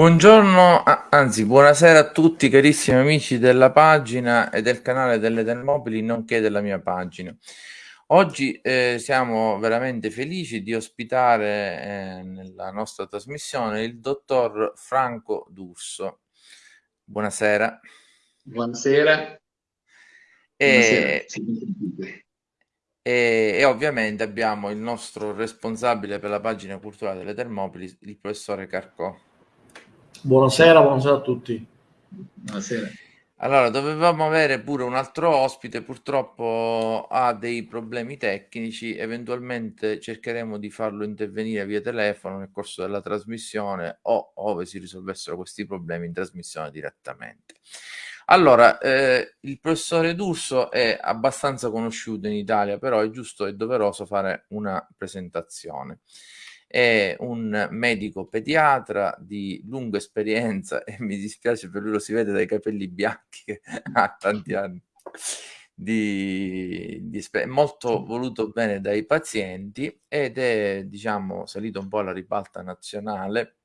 Buongiorno, anzi buonasera a tutti carissimi amici della pagina e del canale delle Termopili, nonché della mia pagina. Oggi eh, siamo veramente felici di ospitare eh, nella nostra trasmissione il dottor Franco D'Urso. Buonasera. Buonasera. E, e, e, ovviamente abbiamo il nostro responsabile per la pagina culturale delle Termopili, il professore Carcò. Buonasera, buonasera a tutti. Buonasera. Allora, dovevamo avere pure un altro ospite, purtroppo ha dei problemi tecnici, eventualmente cercheremo di farlo intervenire via telefono nel corso della trasmissione o ove si risolvessero questi problemi in trasmissione direttamente. Allora, eh, il professore D'Urso è abbastanza conosciuto in Italia, però è giusto e doveroso fare una presentazione è un medico pediatra di lunga esperienza e mi dispiace per lui, lo si vede dai capelli bianchi che ha tanti anni di, di molto voluto bene dai pazienti ed è diciamo salito un po' alla ribalta nazionale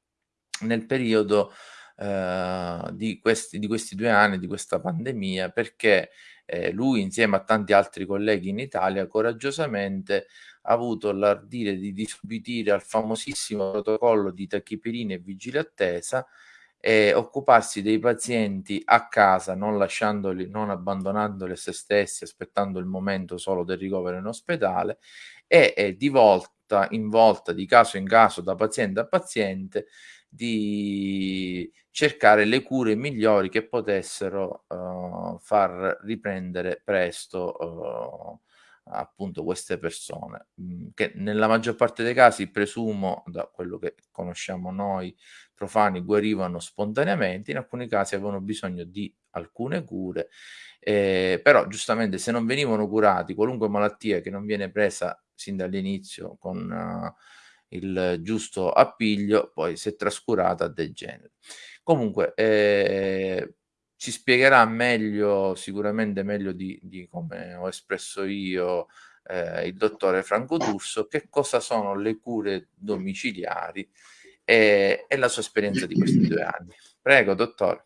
nel periodo eh, di, questi, di questi due anni di questa pandemia perché eh, lui insieme a tanti altri colleghi in Italia coraggiosamente avuto l'ardire di disobbedire al famosissimo protocollo di tachipirina e vigile attesa e occuparsi dei pazienti a casa, non lasciandoli, non abbandonandoli a se stessi, aspettando il momento solo del ricovero in ospedale e, e di volta in volta, di caso in caso, da paziente a paziente, di cercare le cure migliori che potessero uh, far riprendere presto uh, appunto queste persone mh, che nella maggior parte dei casi presumo da quello che conosciamo noi profani guarivano spontaneamente in alcuni casi avevano bisogno di alcune cure eh, però giustamente se non venivano curati qualunque malattia che non viene presa sin dall'inizio con uh, il giusto appiglio poi se trascurata degenera comunque eh, ci spiegherà meglio, sicuramente meglio di, di come ho espresso io, eh, il dottore Franco D'Urso, che cosa sono le cure domiciliari e, e la sua esperienza di questi due anni. Prego, dottore.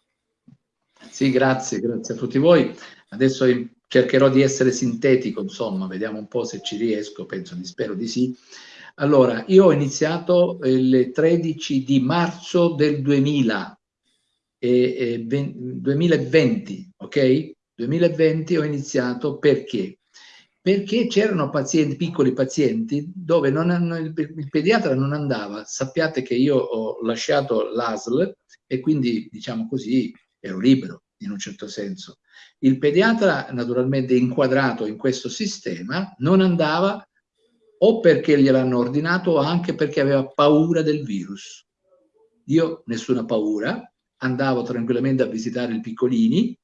Sì, grazie, grazie a tutti voi. Adesso cercherò di essere sintetico, insomma, vediamo un po' se ci riesco, penso, spero di sì. Allora, io ho iniziato il 13 di marzo del 2000, e, e 2020, ok? 2020 ho iniziato perché? Perché c'erano pazienti, piccoli pazienti, dove hanno, il, pediatra non andava. Sappiate che io ho lasciato l'ASL e quindi, diciamo così, ero libero in un certo senso. Il pediatra, naturalmente inquadrato in questo sistema, non andava o perché gliel'hanno ordinato o anche perché aveva paura del virus. Io nessuna paura, andavo tranquillamente a visitare i piccolini,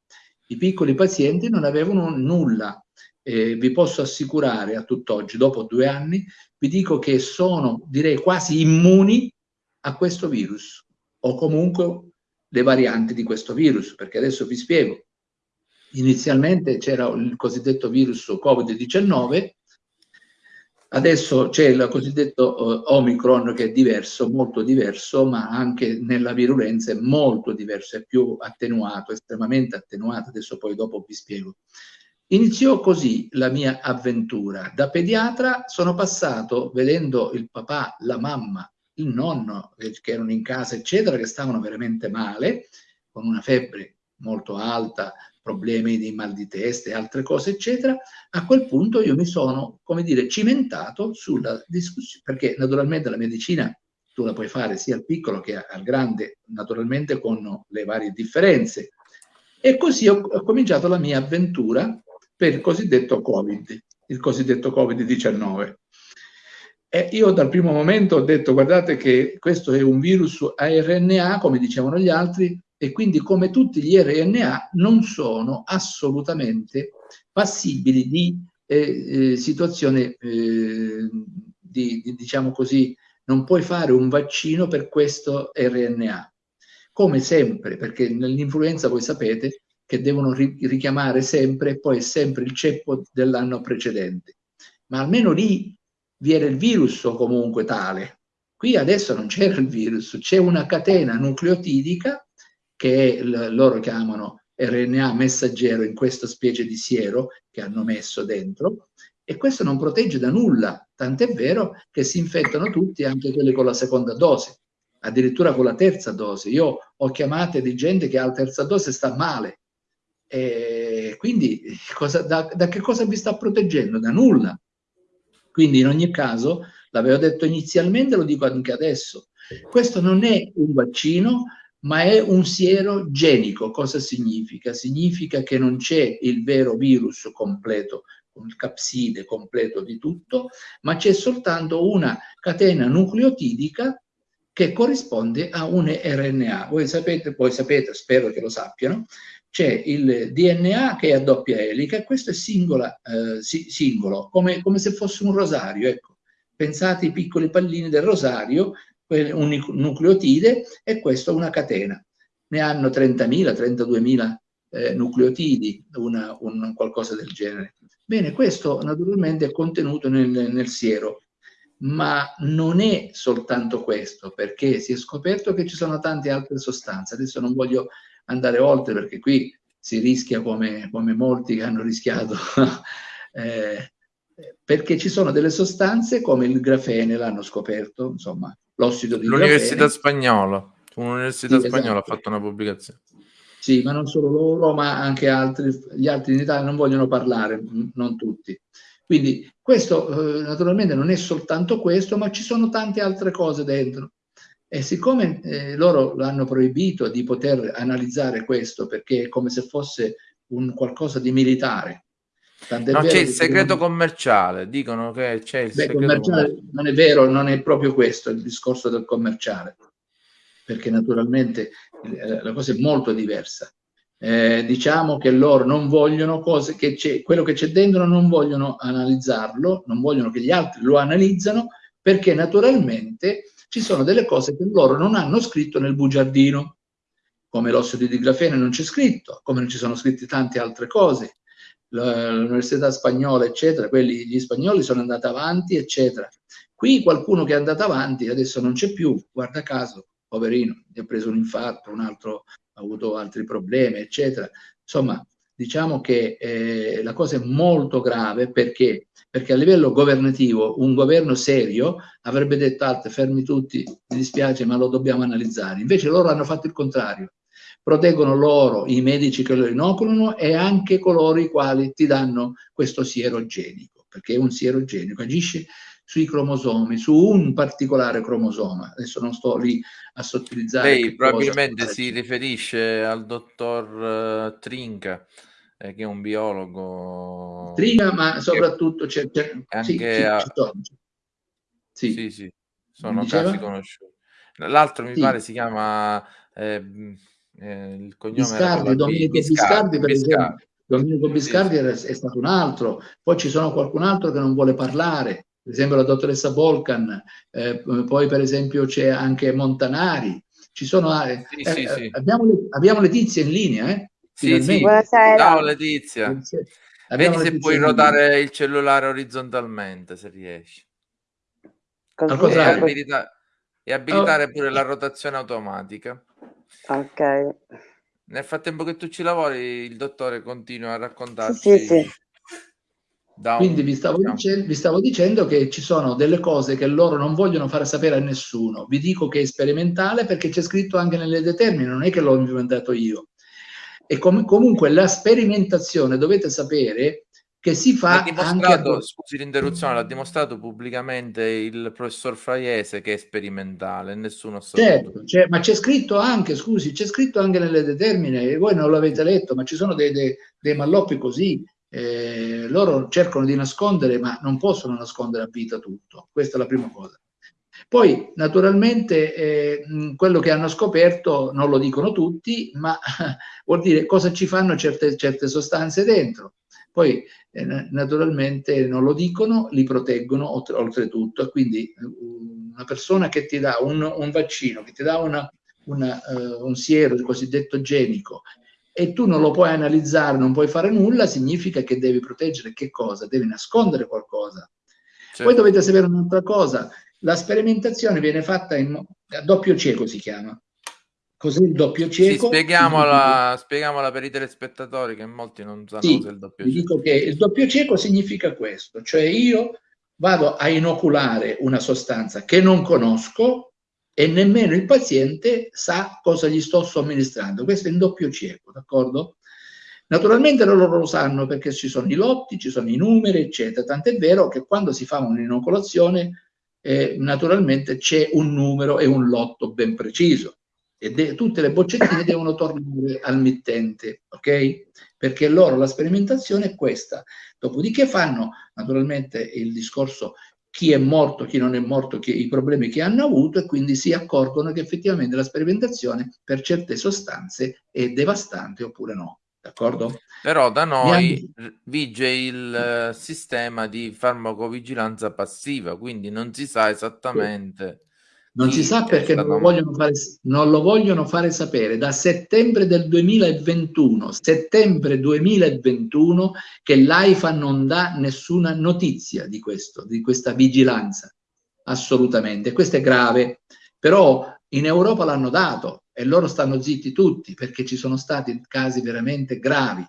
i piccoli pazienti non avevano nulla. Eh, vi posso assicurare a tutt'oggi, dopo due anni, vi dico che sono, direi, quasi immuni a questo virus o comunque le varianti di questo virus, perché adesso vi spiego. Inizialmente c'era il cosiddetto virus Covid-19 Adesso c'è il cosiddetto uh, Omicron che è diverso, molto diverso, ma anche nella virulenza è molto diverso, è più attenuato, estremamente attenuato, adesso poi dopo vi spiego. Iniziò così la mia avventura. Da pediatra sono passato vedendo il papà, la mamma, il nonno che erano in casa, eccetera, che stavano veramente male, con una febbre molto alta, problemi di mal di testa e altre cose, eccetera, a quel punto io mi sono, come dire, cimentato sulla discussione, perché naturalmente la medicina tu la puoi fare sia al piccolo che al grande, naturalmente con le varie differenze. E così ho, ho cominciato la mia avventura per il cosiddetto Covid, il cosiddetto Covid-19. E io dal primo momento ho detto, guardate che questo è un virus a RNA, come dicevano gli altri, e quindi come tutti gli RNA non sono assolutamente passibili di eh, eh, situazione eh, di, di, diciamo così, non puoi fare un vaccino per questo RNA. Come sempre, perché nell'influenza voi sapete che devono ri richiamare sempre, poi è sempre il ceppo dell'anno precedente. Ma almeno lì vi era il virus o comunque tale, Qui adesso non c'era il virus, c'è una catena nucleotidica che loro chiamano RNA messaggero in questa specie di siero che hanno messo dentro e questo non protegge da nulla, tant'è vero che si infettano tutti, anche quelli con la seconda dose, addirittura con la terza dose. Io ho chiamate di gente che alla terza dose sta male. E quindi cosa, da, da che cosa vi sta proteggendo? Da nulla. Quindi in ogni caso, l'avevo detto inizialmente, lo dico anche adesso, questo non è un vaccino, ma è un siero genico. Cosa significa? Significa che non c'è il vero virus completo, con il capside completo di tutto, ma c'è soltanto una catena nucleotidica che corrisponde a un RNA. Voi sapete, voi sapete, spero che lo sappiano, c'è il DNA che è a doppia elica questo è singola, eh, si, singolo, come, come, se fosse un rosario. Ecco. Pensate ai piccoli pallini del rosario, un nucleotide e questo una catena. Ne hanno 30.000, 32.000 eh, nucleotidi, una, un, qualcosa del genere. Bene, questo naturalmente è contenuto nel, nel siero, ma non è soltanto questo, perché si è scoperto che ci sono tante altre sostanze. Adesso non voglio andare oltre perché qui si rischia come, come molti che hanno rischiato, eh, perché ci sono delle sostanze come il grafene, l'hanno scoperto, insomma, l'ossido di L'Università spagnola, un'università sì, spagnola esatto. ha fatto una pubblicazione. Sì, ma non solo loro, ma anche altri, gli altri in Italia non vogliono parlare, non tutti. Quindi questo eh, naturalmente non è soltanto questo, ma ci sono tante altre cose dentro. E siccome eh, loro l'hanno proibito di poter analizzare questo, perché è come se fosse un qualcosa di militare. No, c'è il segreto commerciale, dicono che c'è il Beh, segreto commerciale. commerciale. Non è vero, non è proprio questo il discorso del commerciale, perché naturalmente eh, la cosa è molto diversa. Eh, diciamo che loro non vogliono cose che c'è, quello che c'è dentro non vogliono analizzarlo, non vogliono che gli altri lo analizzano, perché naturalmente ci sono delle cose che loro non hanno scritto nel bugiardino, come l'ossido di grafene non c'è scritto, come non ci sono scritte tante altre cose. L'università spagnola, eccetera, quelli, gli spagnoli sono andati avanti, eccetera. Qui qualcuno che è andato avanti adesso non c'è più, guarda caso, poverino, gli ha preso un infarto, un altro ha avuto altri problemi, eccetera. Insomma, diciamo che eh, la cosa è molto grave perché perché a livello governativo un governo serio avrebbe detto Alte, fermi tutti, mi dispiace ma lo dobbiamo analizzare. Invece loro hanno fatto il contrario, proteggono loro, i medici che lo inoculano e anche coloro i quali ti danno questo siero genico, perché è un siero genico, agisce sui cromosomi, su un particolare cromosoma. Adesso non sto lì a sottilizzare. Lei probabilmente si riferisce al dottor uh, Trinca eh, che è un biologo. Triga, ma soprattutto c'è, anche sì, a... sì, sì, sì, sono casi conosciuti. L'altro mi pare si chiama eh, eh, il cognome Biscardi, Domenico Biscardi, Biscardi per esempio. Domenico Biscardi è stato un altro, poi ci sono qualcun altro che non vuole parlare, per esempio la dottoressa Volcan, eh, poi per esempio c'è anche Montanari, ci sono, eh, sì, sì, sì. Abbiamo, abbiamo Letizia in linea, eh? Sì, sì. Buonasera. Ciao Letizia. Vedi se puoi ruotare il cellulare orizzontalmente, se riesci. Così, e, abilita- e abilitare oh. pure la rotazione automatica. Ok. Nel frattempo che tu ci lavori, il dottore continua a raccontarci. Sì, sì. Quindi un, vi, stavo diciamo. dicendo, vi stavo dicendo che ci sono delle cose che loro non vogliono fare sapere a nessuno. Vi dico che è sperimentale perché c'è scritto anche nelle determine, non è che l'ho inventato io. E com comunque la sperimentazione dovete sapere che si fa anche a... scusi l'interruzione l'ha dimostrato pubblicamente il professor Fraiese che è sperimentale nessuno sa certo, ma c'è scritto anche scusi c'è scritto anche nelle determine voi non l'avete letto ma ci sono dei, dei, dei malloppi così eh, loro cercano di nascondere ma non possono nascondere a vita tutto questa è la prima cosa poi naturalmente eh, quello che hanno scoperto non lo dicono tutti, ma vuol dire cosa ci fanno certe, certe sostanze dentro. Poi eh, naturalmente non lo dicono, li proteggono oltre, oltretutto quindi una persona che ti dà un, un vaccino, che ti dà una, una, uh, un siero, il cosiddetto genico, e tu non lo puoi analizzare, non puoi fare nulla, significa che devi proteggere che cosa? Devi nascondere qualcosa. Certo. Poi dovete sapere un'altra cosa, la sperimentazione viene fatta in a doppio cieco si chiama. Cos'è il doppio cieco? Sì, spieghiamola, spieghiamola per i telespettatori che molti non sanno sì, cos'è il doppio cieco. Dico che il doppio cieco significa questo, cioè io vado a inoculare una sostanza che non conosco e nemmeno il paziente sa cosa gli sto somministrando. Questo è in doppio cieco, d'accordo? Naturalmente loro lo sanno perché ci sono i lotti, ci sono i numeri, eccetera. Tant'è vero che quando si fa un'inoculazione, eh, naturalmente c'è un numero e un lotto ben preciso e tutte le boccettine devono tornare al mittente, ok? Perché loro la sperimentazione è questa. Dopodiché fanno naturalmente il discorso chi è morto, chi non è morto, chi, i problemi che hanno avuto e quindi si accorgono che effettivamente la sperimentazione per certe sostanze è devastante oppure no. D'accordo? Però da noi hanno... vige il uh, sistema di farmacovigilanza passiva, quindi non si sa esattamente. Sì non si sa perché non lo, vogliono fare, non lo vogliono fare sapere da settembre del 2021, settembre 2021, che l'AIFA non dà nessuna notizia di questo, di questa vigilanza. Assolutamente. Questo è grave. Però in Europa l'hanno dato e loro stanno zitti tutti perché ci sono stati casi veramente gravi.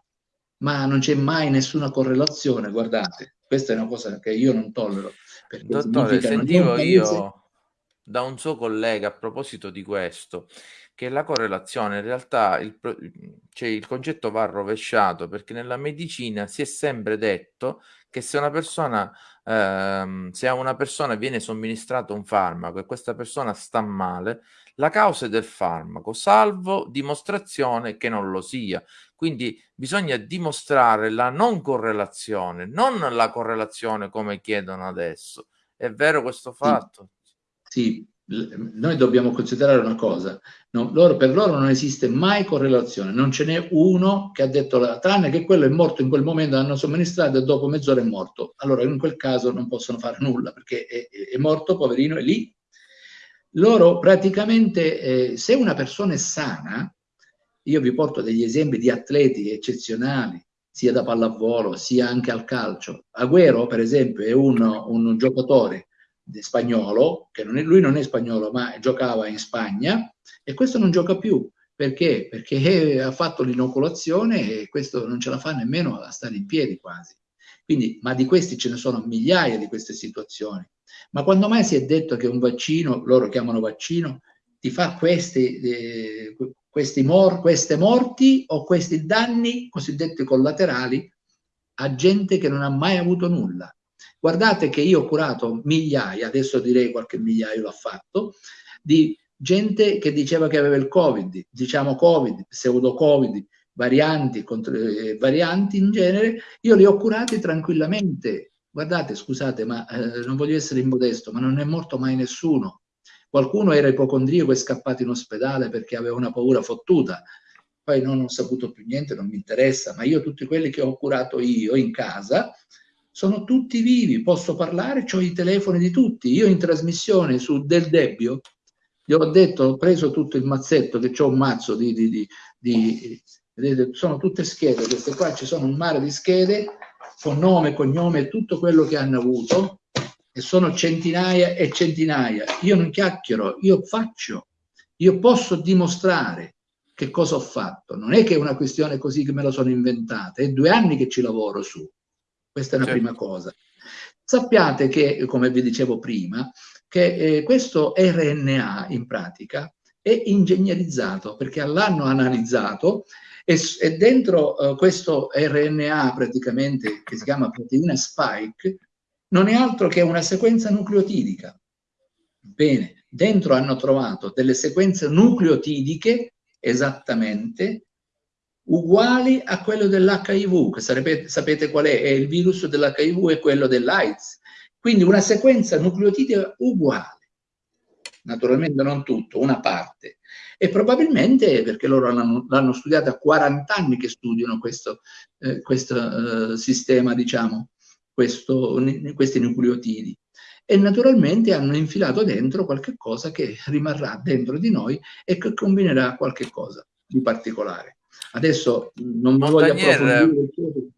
Ma non c'è mai nessuna correlazione, guardate. Questa è una cosa che io non tollero. Dottore, sentivo io da un suo collega a proposito di questo, che la correlazione in realtà il, cioè il concetto va rovesciato perché nella medicina si è sempre detto che se una persona ehm, se a una persona viene somministrato un farmaco e questa persona sta male, la causa è del farmaco, salvo dimostrazione che non lo sia. Quindi bisogna dimostrare la non correlazione, non la correlazione come chiedono adesso. È vero questo fatto? Sì, noi dobbiamo considerare una cosa, no, loro, per loro non esiste mai correlazione, non ce n'è uno che ha detto, tranne che quello è morto in quel momento, hanno somministrato e dopo mezz'ora è morto. Allora in quel caso non possono fare nulla perché è, è morto, poverino, è lì. Loro praticamente, eh, se una persona è sana, io vi porto degli esempi di atleti eccezionali, sia da pallavolo sia anche al calcio. Agüero, per esempio, è un, un giocatore spagnolo, che non è, lui non è spagnolo ma giocava in Spagna e questo non gioca più. Perché? Perché ha fatto l'inoculazione e questo non ce la fa nemmeno a stare in piedi quasi. Quindi, ma di questi ce ne sono migliaia di queste situazioni. Ma quando mai si è detto che un vaccino, loro chiamano vaccino, ti fa questi, eh, questi mor queste morti o questi danni cosiddetti collaterali a gente che non ha mai avuto nulla? Guardate che io ho curato migliaia, adesso direi qualche migliaio l'ha fatto, di gente che diceva che aveva il Covid, diciamo Covid, pseudo-Covid, varianti, contro, eh, varianti in genere, io li ho curati tranquillamente. Guardate, scusate, ma eh, non voglio essere immodesto, ma non è morto mai nessuno. Qualcuno era ipocondriaco e scappato in ospedale perché aveva una paura fottuta. Poi non ho saputo più niente, non mi interessa, ma io tutti quelli che ho curato io in casa, sono tutti vivi, posso parlare, ho i telefoni di tutti. Io in trasmissione su Del Debbio gli ho detto, ho preso tutto il mazzetto, che ho un mazzo di, di, di, di sono tutte schede, queste qua ci sono un mare di schede con nome, cognome tutto quello che hanno avuto e sono centinaia e centinaia. Io non chiacchiero, io faccio, io posso dimostrare che cosa ho fatto. Non è che è una questione così che me la sono inventata, è due anni che ci lavoro su. Questa è una certo. prima cosa. Sappiate che, come vi dicevo prima, che eh, questo RNA in pratica è ingegnerizzato perché l'hanno analizzato e, e dentro uh, questo RNA praticamente che si chiama proteina spike non è altro che una sequenza nucleotidica. Bene, dentro hanno trovato delle sequenze nucleotidiche esattamente uguali a quello dell'HIV, che sarebbe, sapete qual è? è il virus dell'HIV e quello dell'AIDS. Quindi una sequenza nucleotidica uguale. Naturalmente non tutto, una parte. E probabilmente perché loro l'hanno studiata a 40 anni che studiano questo, eh, questo eh, sistema, diciamo, questo, questi nucleotidi. E naturalmente hanno infilato dentro qualche cosa che rimarrà dentro di noi e che combinerà qualche cosa di particolare. Adesso non voglio approfondire.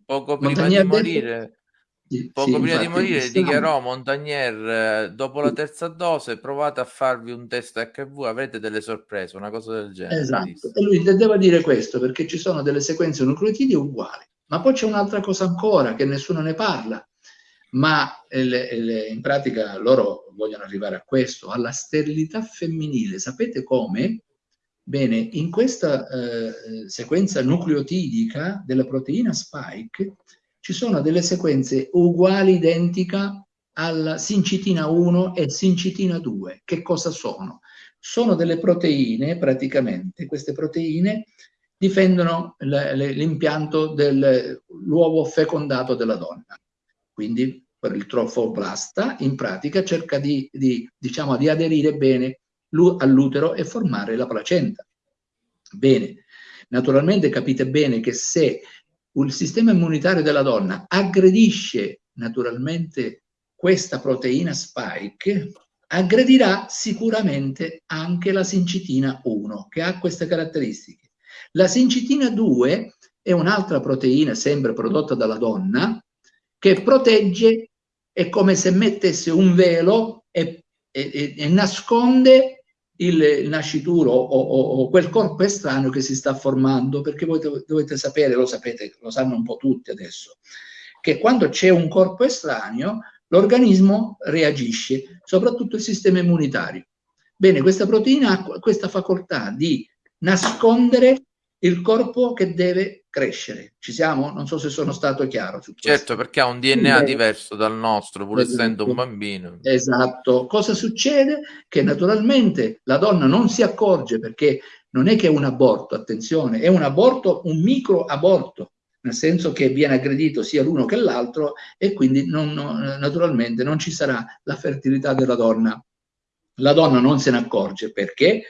Poco prima Montagnier di morire, Poco sì, prima di morire stiamo... dichiarò Montagnier, eh, dopo la terza dose provate a farvi un test HIV, avrete delle sorprese, una cosa del genere. Esatto, e lui deve dire questo perché ci sono delle sequenze nucleotidi uguali. Ma poi c'è un'altra cosa ancora che nessuno ne parla, ma le, le, in pratica loro vogliono arrivare a questo, alla sterilità femminile. Sapete come? Bene, in questa eh, sequenza nucleotidica della proteina spike ci sono delle sequenze uguali, identica alla sincitina 1 e sincitina 2. Che cosa sono? Sono delle proteine, praticamente, queste proteine difendono l'impianto dell'uovo fecondato della donna. Quindi per il trofoblasta in pratica cerca di, di, diciamo, di aderire bene all'utero e formare la placenta. Bene, naturalmente capite bene che se il sistema immunitario della donna aggredisce naturalmente questa proteina spike, aggredirà sicuramente anche la sincitina 1, che ha queste caratteristiche. La sincitina 2 è un'altra proteina sempre prodotta dalla donna che protegge, è come se mettesse un velo e, e, e nasconde il, nascituro o, o, o, quel corpo estraneo che si sta formando, perché voi dovete sapere, lo sapete, lo sanno un po' tutti adesso, che quando c'è un corpo estraneo l'organismo reagisce, soprattutto il sistema immunitario. Bene, questa proteina ha questa facoltà di nascondere il corpo che deve crescere. Ci siamo? Non so se sono stato chiaro. Su certo, perché ha un DNA diverso dal nostro, pur esatto. essendo un bambino. Esatto. Cosa succede? Che naturalmente la donna non si accorge perché non è che è un aborto, attenzione, è un aborto, un micro aborto, nel senso che viene aggredito sia l'uno che l'altro e quindi non, non, naturalmente non ci sarà la fertilità della donna. La donna non se ne accorge perché?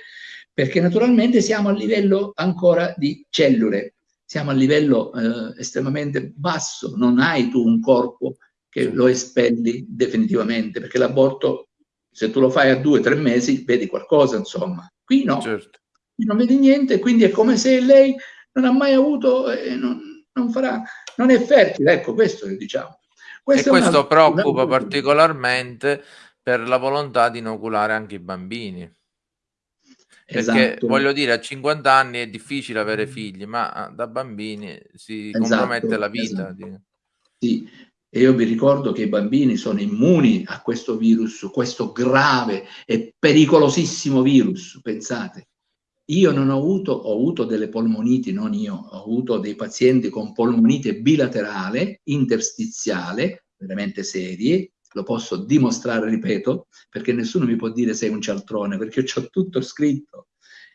Perché naturalmente siamo a livello ancora di cellule, siamo a livello eh, estremamente basso, non hai tu un corpo che lo espelli definitivamente, perché l'aborto, se tu lo fai a due o tre mesi, vedi qualcosa, insomma. Qui no, certo. qui non vedi niente, quindi è come se lei non ha mai avuto, eh, non, non, farà, non è fertile, ecco, questo diciamo. Questo e questo preoccupa particolarmente per la volontà di inoculare anche i bambini. Perché esatto. voglio dire, a 50 anni è difficile avere figli, ma ah, da bambini si esatto, compromette la vita. Esatto. Sì, e io vi ricordo che i bambini sono immuni a questo virus, questo grave e pericolosissimo virus, pensate. Io non ho avuto, ho avuto delle polmoniti, non io, ho avuto dei pazienti con polmonite bilaterale, interstiziale, veramente serie, lo posso dimostrare, ripeto, perché nessuno mi può dire sei un cialtrone, perché ho tutto scritto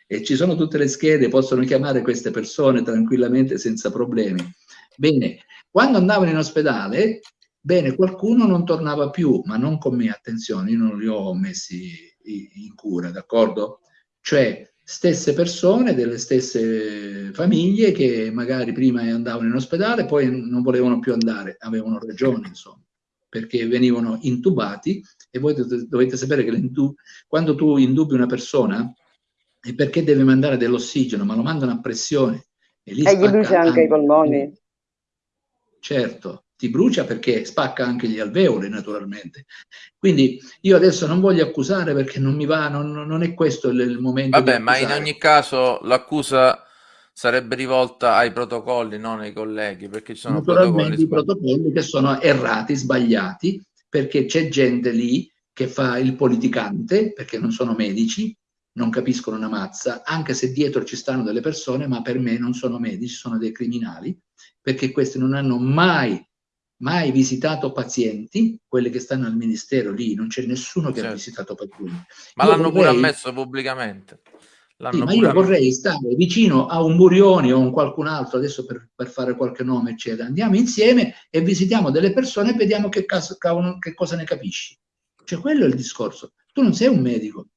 e ci sono tutte le schede, possono chiamare queste persone tranquillamente senza problemi. Bene, quando andavano in ospedale, bene, qualcuno non tornava più, ma non con me, attenzione, io non li ho messi in cura, d'accordo? Cioè, stesse persone delle stesse famiglie che magari prima andavano in ospedale, poi non volevano più andare, avevano ragione, insomma perché venivano intubati e voi dovete sapere che quando tu indubi una persona è perché deve mandare dell'ossigeno, ma lo mandano a pressione. E, lì e gli brucia anche, anche i polmoni. Certo, ti brucia perché spacca anche gli alveoli naturalmente. Quindi io adesso non voglio accusare perché non mi va, non, non è questo il, il momento. Vabbè, ma in ogni caso l'accusa sarebbe rivolta ai protocolli, non ai colleghi, perché ci sono protocolli, i protocolli che sono errati, sbagliati, perché c'è gente lì che fa il politicante, perché non sono medici, non capiscono una mazza, anche se dietro ci stanno delle persone, ma per me non sono medici, sono dei criminali, perché questi non hanno mai, mai visitato pazienti, quelli che stanno al ministero lì, non c'è nessuno che certo. ha visitato pazienti. Ma l'hanno vorrei... pure ammesso pubblicamente. Sì, ma io vorrei stare vicino a un Burioni o a un qualcun altro, adesso per, per, fare qualche nome, eccetera. Andiamo insieme e visitiamo delle persone e vediamo che, caso, che cosa ne capisci. Cioè, quello è il discorso. Tu non sei un medico,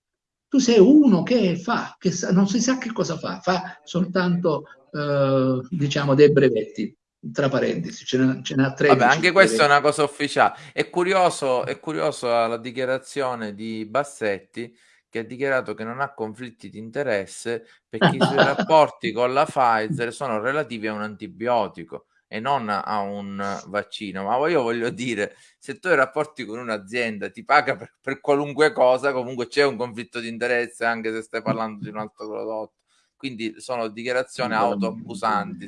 tu sei uno che fa, che sa, non si sa che cosa fa, fa soltanto, eh, diciamo, dei brevetti tra parentesi, ce n'ha, ce n'ha 13. Vabbè, anche questa è una cosa ufficiale. È curioso, è curioso la dichiarazione di Bassetti che ha dichiarato che non ha conflitti di interesse perché i suoi rapporti con la Pfizer sono relativi a un antibiotico e non a un vaccino. Ma io voglio dire, se tu hai rapporti con un'azienda, ti paga per, per qualunque cosa, comunque c'è un conflitto di interesse anche se stai parlando di un altro prodotto. Quindi sono dichiarazioni autoaccusanti.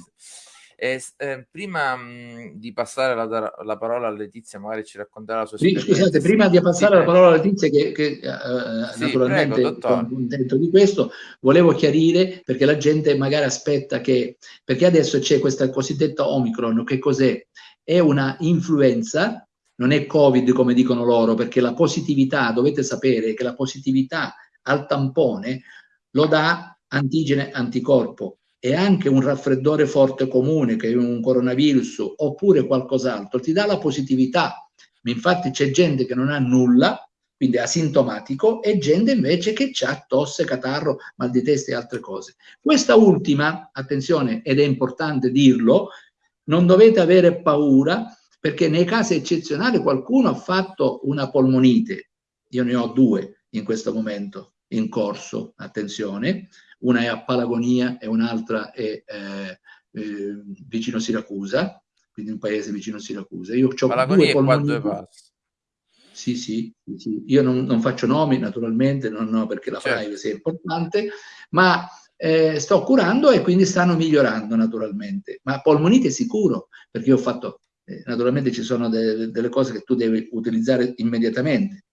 E, eh, prima mh, di passare la, la, parola a Letizia, magari ci racconterà la sua esperienza. Scusate, prima di passare sì, la parola a Letizia, che, che uh, sì, naturalmente sono contento di questo, volevo chiarire perché la gente magari aspetta che, perché adesso c'è questa cosiddetta Omicron, che cos'è? È una influenza, non è Covid come dicono loro, perché la positività, dovete sapere che la positività al tampone lo dà antigene anticorpo e anche un raffreddore forte comune, che è un coronavirus, oppure qualcos'altro, ti dà la positività. Infatti c'è gente che non ha nulla, quindi asintomatico, e gente invece che ha tosse, catarro, mal di testa e altre cose. Questa ultima, attenzione, ed è importante dirlo, non dovete avere paura, perché nei casi eccezionali qualcuno ha fatto una polmonite, io ne ho due in questo momento in corso, attenzione, una è a Palagonia e un'altra è eh, eh, vicino Siracusa, quindi un paese vicino Siracusa. Io ho Palagonia due polmoniti. Sì, sì, sì, io non, non, faccio nomi naturalmente, non, no, perché la certo. privacy è importante, ma eh, sto curando e quindi stanno migliorando naturalmente. Ma polmonite sicuro, perché io ho fatto, eh, naturalmente ci sono de delle cose che tu devi utilizzare immediatamente.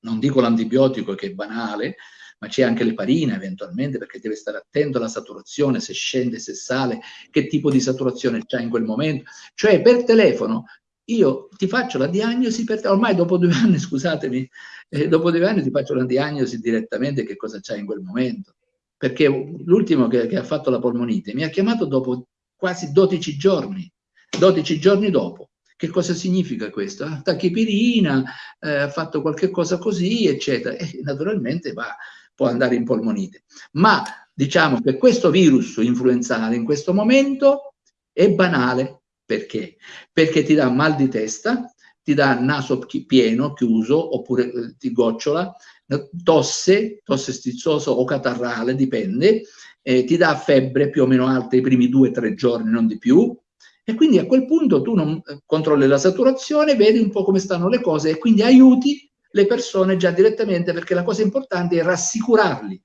Non dico l'antibiotico che è banale, ma c'è anche l'eparina eventualmente perché deve stare attento alla saturazione, se scende, se sale, che tipo di saturazione c'è in quel momento. Cioè per telefono io ti faccio la diagnosi, per te, ormai dopo due anni, scusatemi, eh, dopo due anni ti faccio la diagnosi direttamente che cosa c'è in quel momento. Perché l'ultimo che, che ha fatto la polmonite mi ha chiamato dopo quasi 12 giorni, 12 giorni dopo. Che cosa significa questo? Ah, tachipirina, eh, ha fatto qualche cosa così, eccetera. E naturalmente va, può andare in polmonite. Ma diciamo che questo virus influenzale in questo momento è banale. Perché? Perché ti dà mal di testa, ti dà naso pieno, chiuso, oppure eh, ti gocciola, tosse, tosse stizzosa o catarrale, dipende, eh, ti dà febbre più o meno alta i primi due o tre giorni, non di più, e quindi a quel punto tu non eh, controlli la saturazione, vedi un po' come stanno le cose e quindi aiuti le persone già direttamente perché la cosa importante è rassicurarli.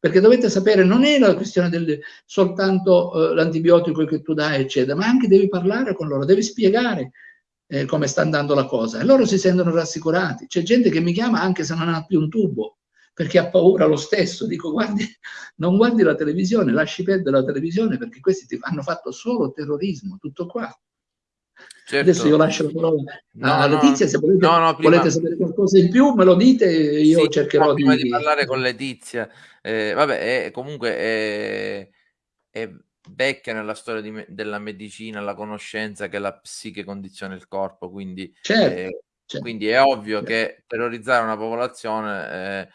Perché dovete sapere non è la questione del soltanto eh, l'antibiotico che tu dai eccetera ma anche devi parlare con loro devi spiegare eh, come sta andando la cosa. E loro si sentono rassicurati. C'è gente che mi chiama anche se non ha più un tubo perché ha paura lo stesso. Dico guardi non guardi la televisione lasci perdere la televisione perché questi ti hanno fatto solo terrorismo tutto qua Certo. Adesso io lascio la parola no, a Letizia, se volete, no, no, prima... volete, sapere qualcosa in più me lo dite, io sì, cercherò prima di... di parlare con Letizia. Eh, vabbè, è, comunque è, è, vecchia nella storia di, della medicina, la conoscenza che la psiche condiziona il corpo, quindi, certo, eh, certo. quindi è ovvio certo. che terrorizzare una popolazione eh,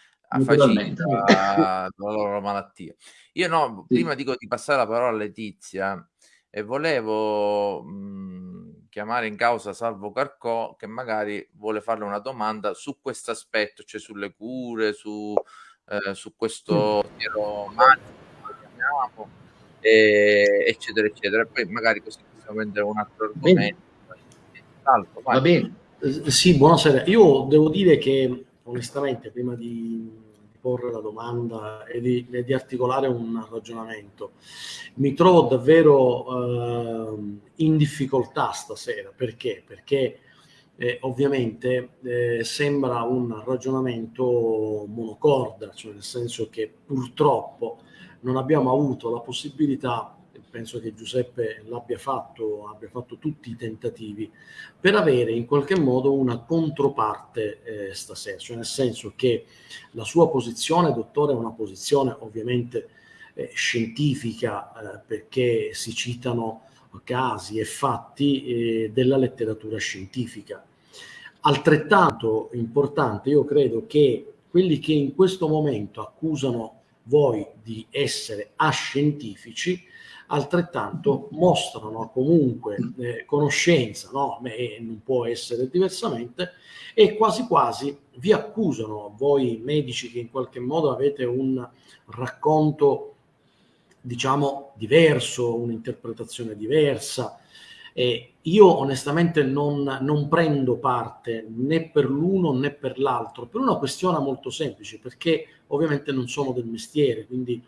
la, la loro malattia. Io no, sì. prima dico di passare la parola a Letizia e volevo... Mh, chiamare in causa Salvo Carcò che magari vuole farle una domanda su questo aspetto, cioè sulle cure, su, eh, su questo tiro magico, chiamiamo, e, eccetera, eccetera. E poi magari così possiamo prendere un altro argomento. Salvo, Va bene. Eh, sì, buonasera. Io devo dire che onestamente prima di porre la domanda e di, e di articolare un ragionamento. Mi trovo davvero eh, in difficoltà stasera, perché? Perché eh, ovviamente eh, sembra un ragionamento monocorda, cioè nel senso che purtroppo non abbiamo avuto la possibilità penso che Giuseppe l'abbia fatto, abbia fatto tutti i tentativi, per avere in qualche modo una controparte eh, stasera, cioè nel senso che la sua posizione, dottore, è una posizione ovviamente eh, scientifica, eh, perché si citano casi e fatti eh, della letteratura scientifica. Altrettanto importante, io credo che quelli che in questo momento accusano voi di essere ascientifici, altrettanto mostrano comunque eh, conoscenza, no? e non può essere diversamente, e quasi quasi vi accusano, voi medici che in qualche modo avete un racconto, diciamo, diverso, un'interpretazione diversa, Eh, io onestamente non, non, prendo parte né per l'uno né per l'altro, per una questione molto semplice, perché ovviamente non sono del mestiere, quindi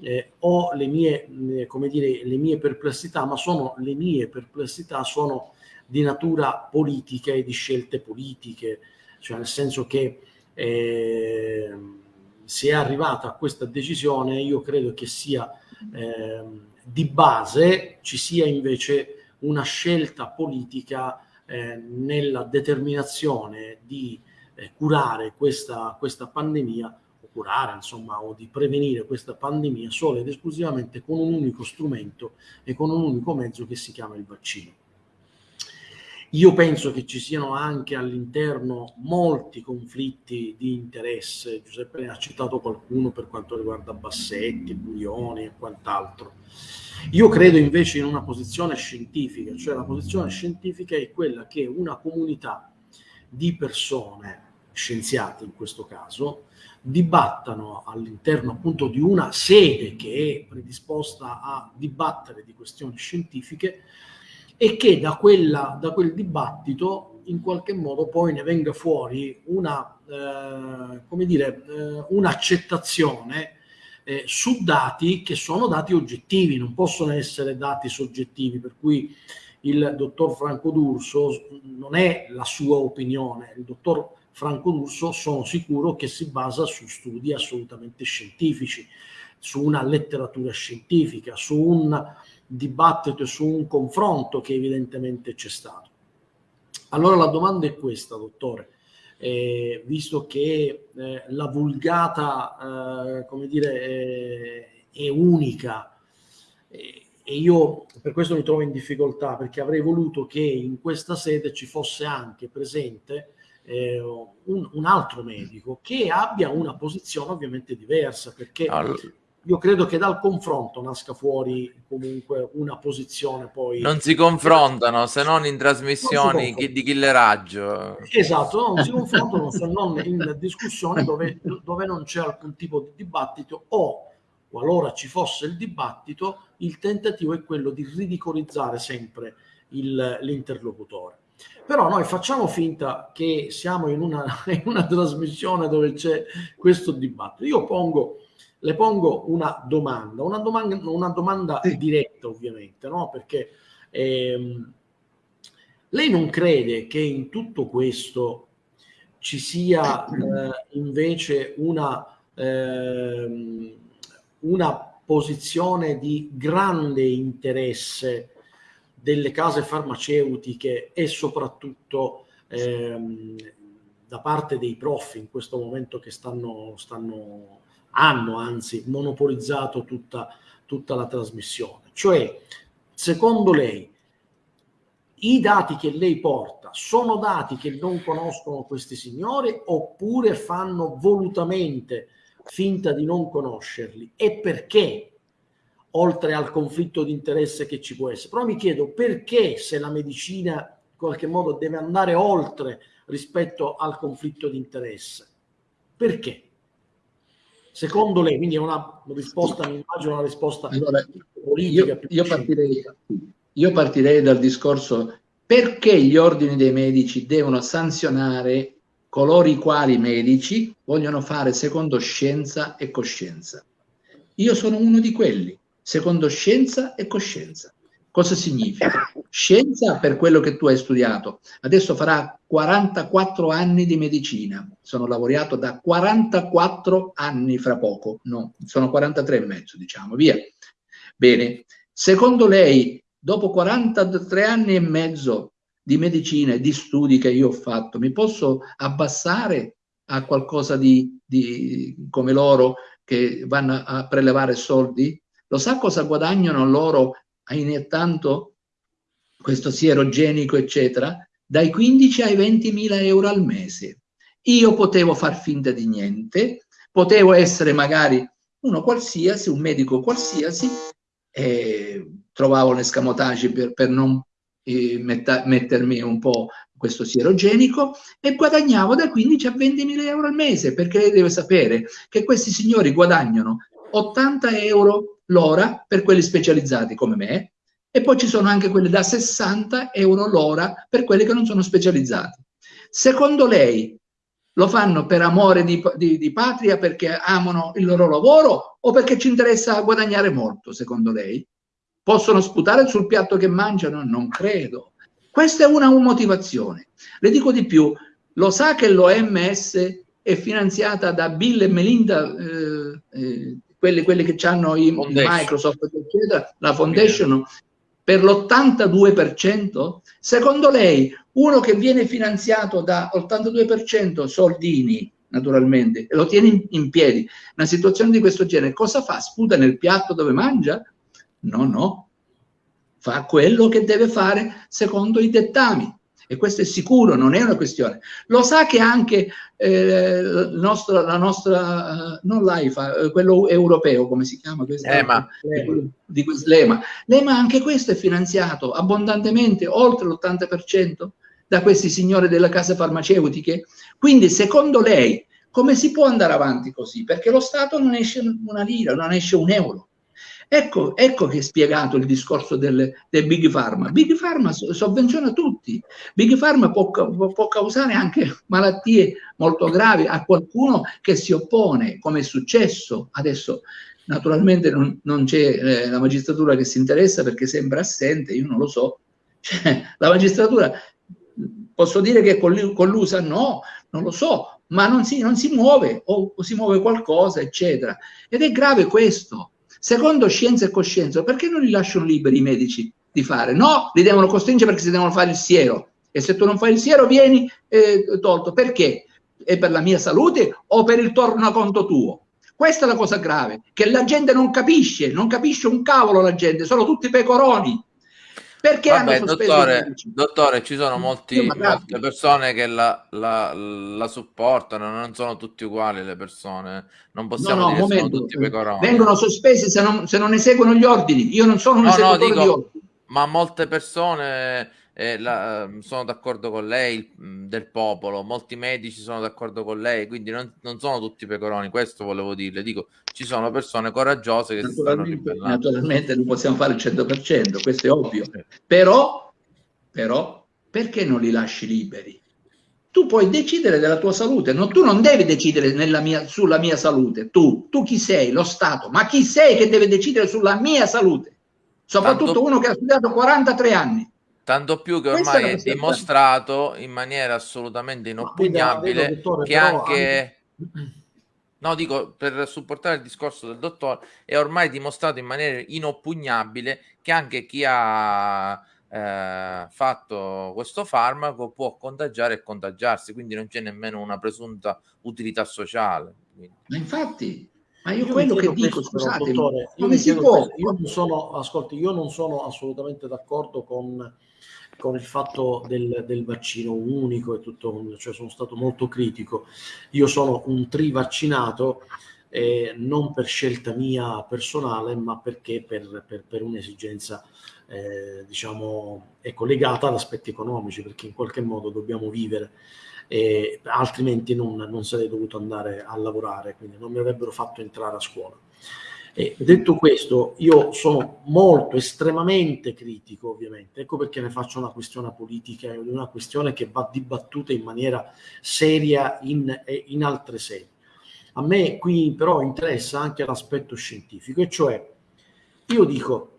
eh, ho le mie, eh, come dire, le mie perplessità, ma sono le mie perplessità sono di natura politica e di scelte politiche, cioè nel senso che eh, se è arrivata a questa decisione io credo che sia eh, di base ci sia invece una scelta politica eh, nella determinazione di eh, curare questa, questa pandemia curare insomma o di prevenire questa pandemia solo ed esclusivamente con un unico strumento e con un unico mezzo che si chiama il vaccino. Io penso che ci siano anche all'interno molti conflitti di interesse, Giuseppe ne ha citato qualcuno per quanto riguarda Bassetti, Burioni e quant'altro. Io credo invece in una posizione scientifica, cioè la posizione scientifica è quella che una comunità di persone, scienziati in questo caso, dibattano all'interno appunto di una sede che è predisposta a dibattere di questioni scientifiche e che da, quella, da quel dibattito in qualche modo poi ne venga fuori una, eh, come dire, eh, un'accettazione eh, su dati che sono dati oggettivi, non possono essere dati soggettivi, per cui il dottor Franco D'Urso non è la sua opinione, il dottor Franco D'Urso sono sicuro che si basa su studi assolutamente scientifici, su una letteratura scientifica, su un dibattito e su un confronto che evidentemente c'è stato. Allora la domanda è questa, dottore. Eh, visto che eh, la vulgata, eh, come dire, è, è unica e io per questo mi trovo in difficoltà perché avrei voluto che in questa sede ci fosse anche presente eh, un, un, altro medico che abbia una posizione ovviamente diversa perché allora io credo che dal confronto nasca fuori comunque una posizione poi... Non si confrontano se non in trasmissioni non di killeraggio. Esatto, non si confrontano se non in discussioni dove, dove non c'è alcun tipo di dibattito o qualora ci fosse il dibattito, il tentativo è quello di ridicolizzare sempre l'interlocutore. Però noi facciamo finta che siamo in una, in una trasmissione dove c'è questo dibattito. Io pongo le pongo una domanda, una domanda, una domanda sì. diretta ovviamente, no? perché ehm, lei non crede che in tutto questo ci sia eh, invece una, ehm, una posizione di grande interesse delle case farmaceutiche e soprattutto ehm, da parte dei prof in questo momento che stanno, stanno hanno anzi monopolizzato tutta, tutta la trasmissione. Cioè, secondo lei, i dati che lei porta sono dati che non conoscono questi signori oppure fanno volutamente finta di non conoscerli? E perché? Oltre al conflitto di interesse che ci può essere. Però mi chiedo perché se la medicina in qualche modo deve andare oltre rispetto al conflitto di interesse. Perché? Secondo lei, quindi è una risposta, mi immagino una risposta allora, politica. Io, io, partirei, io partirei dal discorso perché gli ordini dei medici devono sanzionare coloro i quali medici vogliono fare secondo scienza e coscienza. Io sono uno di quelli, secondo scienza e coscienza. Cosa significa? Scienza per quello che tu hai studiato. Adesso farà 44 anni di medicina. Sono laureato da 44 anni fra poco. No, sono 43 e mezzo, diciamo, via. Bene. Secondo lei, dopo 43 anni e mezzo di medicina e di studi che io ho fatto, mi posso abbassare a qualcosa di, di come loro che vanno a prelevare soldi? Lo sa cosa guadagnano loro iniettando questo sierogenico, eccetera, dai 15 ai 20 mila euro al mese. Io potevo far finta di niente, potevo essere magari uno qualsiasi, un medico qualsiasi, e trovavo un escamotage per, per non eh, metta, mettermi un po' questo sierogenico e guadagnavo da 15 a 20 mila euro al mese, perché lei deve sapere che questi signori guadagnano 80 euro l'ora per quelli specializzati come me, e poi ci sono anche quelle da 60 euro l'ora per quelli che non sono specializzati. Secondo lei lo fanno per amore di, di, di, patria, perché amano il loro lavoro o perché ci interessa guadagnare molto, secondo lei? Possono sputare sul piatto che mangiano? Non credo. Questa è una motivazione. Le dico di più, lo sa che l'OMS è finanziata da Bill e Melinda, eh, eh, quelli, quelli, che hanno i, Microsoft, eccetera, la Foundation, per l'82%? Secondo lei, uno che viene finanziato da 82% soldini, naturalmente, e lo tiene in, in piedi, una situazione di questo genere, cosa fa? Sputa nel piatto dove mangia? No, no. Fa quello che deve fare secondo i dettami e questo è sicuro, non è una questione. Lo sa che anche eh, nostro, la nostra, uh, non l'AIFA, eh, quello europeo, come si chiama? L'EMA. Di, L'EMA. L'EMA anche questo è finanziato abbondantemente, oltre l'80%, da questi signori delle case farmaceutiche. Quindi, secondo lei, come si può andare avanti così? Perché lo Stato non esce una lira, non esce un euro. Ecco, ecco che è spiegato il discorso del, del Big Pharma. Big Pharma sovvenziona tutti. Big Pharma può, può, causare anche malattie molto gravi a qualcuno che si oppone, come è successo adesso. Naturalmente non, non c'è eh, la magistratura che si interessa perché sembra assente, io non lo so. Cioè, la magistratura, posso dire che è collusa? No, non lo so, ma non si, non si muove o, o si muove qualcosa, eccetera. Ed è grave questo Secondo scienza e coscienza, perché non li lasciano liberi i medici di fare? No, li devono costringere perché si devono fare il siero. E se tu non fai il siero vieni eh, tolto. Perché? È per la mia salute o per il tornaconto tuo? Questa è la cosa grave, che la gente non capisce, non capisce un cavolo la gente, sono tutti pecoroni perché Vabbè, dottore, dottore, ci sono molti, molte persone che la, la, la, supportano, non sono tutti uguali le persone, non possiamo no, no, dire momento, sono tutti pecoroni. Vengono sospesi se non, se non eseguono gli ordini, io non sono un no, no, dico, di ordini. Ma molte persone eh, la, ehm, sono d'accordo con lei mm, del popolo, molti medici sono d'accordo con lei, quindi non, non, sono tutti pecoroni, questo volevo dirle, dico, ci sono persone coraggiose che naturalmente, si stanno Naturalmente non possiamo fare il 100%, questo è ovvio, però, però perché non li lasci liberi? Tu puoi decidere della tua salute, no, tu non devi decidere mia, sulla mia salute, tu, tu chi sei? Lo Stato, ma chi sei che deve decidere sulla mia salute? Soprattutto Tanto... uno che ha studiato 43 anni Tanto più che ormai è, è dimostrato in maniera assolutamente inoppugnabile vedo, dottore, che anche... anche... No, dico, per supportare il discorso del dottore, è ormai dimostrato in maniera inoppugnabile che anche chi ha eh, fatto questo farmaco può contagiare e contagiarsi, quindi non c'è nemmeno una presunta utilità sociale. Ma infatti, ma io, io quello che dico, scusate, dottore, come si può? Io non sono, ascolti, io non sono assolutamente d'accordo con con il fatto del, del, vaccino unico e tutto, cioè sono stato molto critico. Io sono un trivaccinato, eh, non per scelta mia personale, ma perché per, per, per un'esigenza, eh, diciamo, è collegata ad aspetti economici, perché in qualche modo dobbiamo vivere. Eh, altrimenti non, non sarei dovuto andare a lavorare, quindi non mi avrebbero fatto entrare a scuola. E detto questo, io sono molto, estremamente critico, ovviamente. Ecco perché ne faccio una questione politica, una questione che va dibattuta in maniera seria in, in altre sedi. A me qui però interessa anche l'aspetto scientifico, e cioè io dico,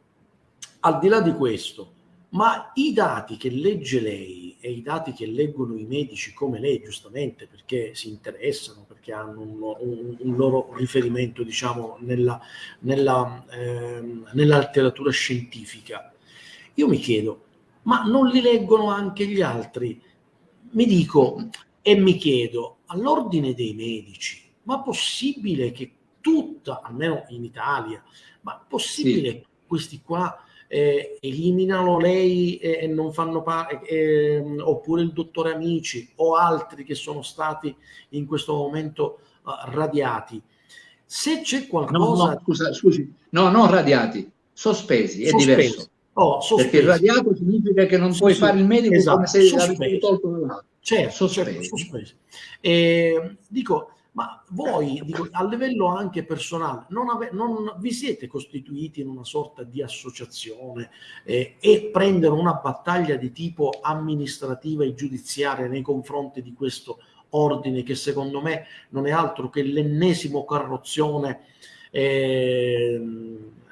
al di là di questo, ma i dati che legge lei e i dati che leggono i medici come lei, giustamente, perché si interessano, perché hanno un, un, un loro riferimento, diciamo, nella, nella, eh, nella letteratura scientifica, io mi chiedo, ma non li leggono anche gli altri? Mi dico e mi chiedo, all'ordine dei medici, ma possibile che tutta, almeno in Italia, ma possibile sì. questi qua eh, eliminano lei e non fanno parte, eh, oppure il dottore Amici o altri che sono stati in questo momento uh, radiati. Se c'è qualcosa... No, no, scusa, scusi, no, non radiati, sospesi, è sospesi. diverso. Oh, Perché il radiato significa che non sospesi. puoi fare il medico esatto. come se l'avessi tolto Certo, sospesi. certo, sospesi. Eh, dico, Ma voi, dico, a livello anche personale, non, ave, non, vi siete costituiti in una sorta di associazione eh, e prendere una battaglia di tipo amministrativa e giudiziaria nei confronti di questo ordine che secondo me non è altro che l'ennesimo carrozzone eh,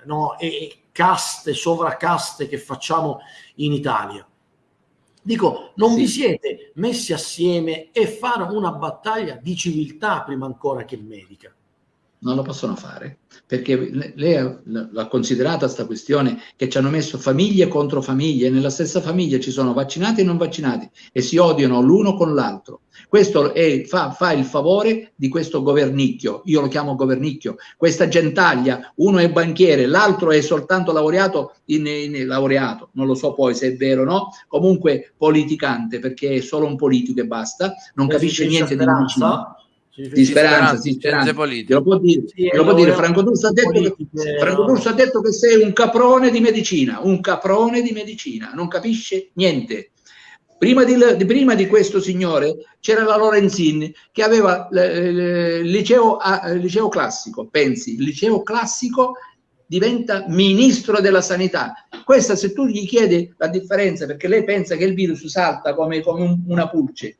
no, e caste, sovracaste che facciamo in Italia. Dico, non sì. vi siete messi assieme e fare una battaglia di civiltà prima ancora che medica? Non lo possono fare, perché lei l'ha considerata questa questione che ci hanno messo famiglie contro famiglie, nella stessa famiglia ci sono vaccinati e non vaccinati e si odiano l'uno con l'altro. Questo è, fa, fa, il favore di questo governicchio, io lo chiamo governicchio, questa gentaglia, uno è banchiere, l'altro è soltanto laureato, in, in, laureato, non lo so poi se è vero o no, comunque politicante, perché è solo un politico e basta, non e capisce niente di medicina di speranza, di speranza. Glielo può dire, sì, glielo può dire. Franco D'Urso ha, detto che, Franco D'Urso ha detto che sei un caprone di medicina, un caprone di medicina, non capisce niente. Prima di, prima di questo signore c'era la Lorenzin che aveva il liceo, il liceo classico, pensi, il liceo classico diventa ministro della sanità. Questa se tu gli chiedi la differenza, perché lei pensa che il virus salta come, come un, una pulce,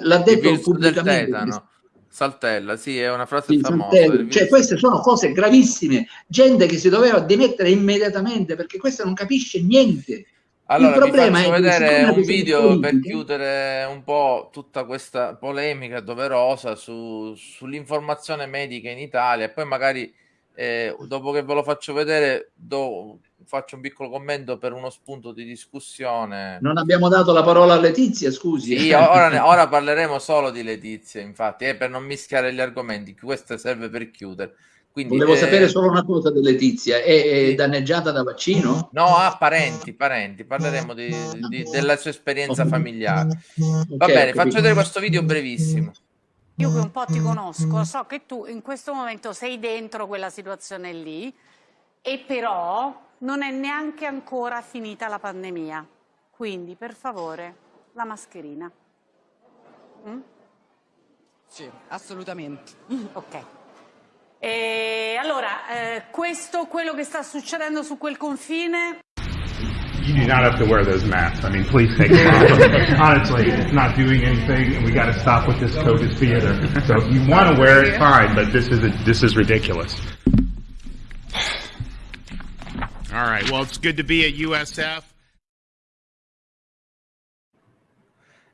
l'ha detto pubblicamente. Saltella, sì, è una frase sì, famosa. Cioè, queste sono cose gravissime, gente che si doveva dimettere immediatamente perché questa non capisce niente. Allora, il vi faccio vedere un video per chiudere un po' tutta questa polemica doverosa su, sull'informazione medica in Italia poi magari eh, dopo che ve lo faccio vedere do, faccio un piccolo commento per uno spunto di discussione. Non abbiamo dato la parola a Letizia, scusi. Sì, ora, ora parleremo solo di Letizia, infatti, eh, per non mischiare gli argomenti, questo serve per chiudere. Quindi, Volevo eh, sapere solo una cosa di Letizia, è, è, danneggiata da vaccino? No, ha parenti, parenti, parleremo di, di, della sua esperienza familiare. Va okay, bene, faccio vedere questo video brevissimo. Io che un po' ti conosco, so che tu in questo momento sei dentro quella situazione lì e però non è neanche ancora finita la pandemia. Quindi, per favore, la mascherina. Mm? Sì, assolutamente. Ok. E allora, eh, questo, quello che sta succedendo su quel confine... You do not have to wear those masks. I mean, please take them off. Honestly, it's not doing anything, and we got to stop with this COVID theater. So if you want to wear it, fine, but this is a, this is ridiculous. All right. Well, it's good to be at USF.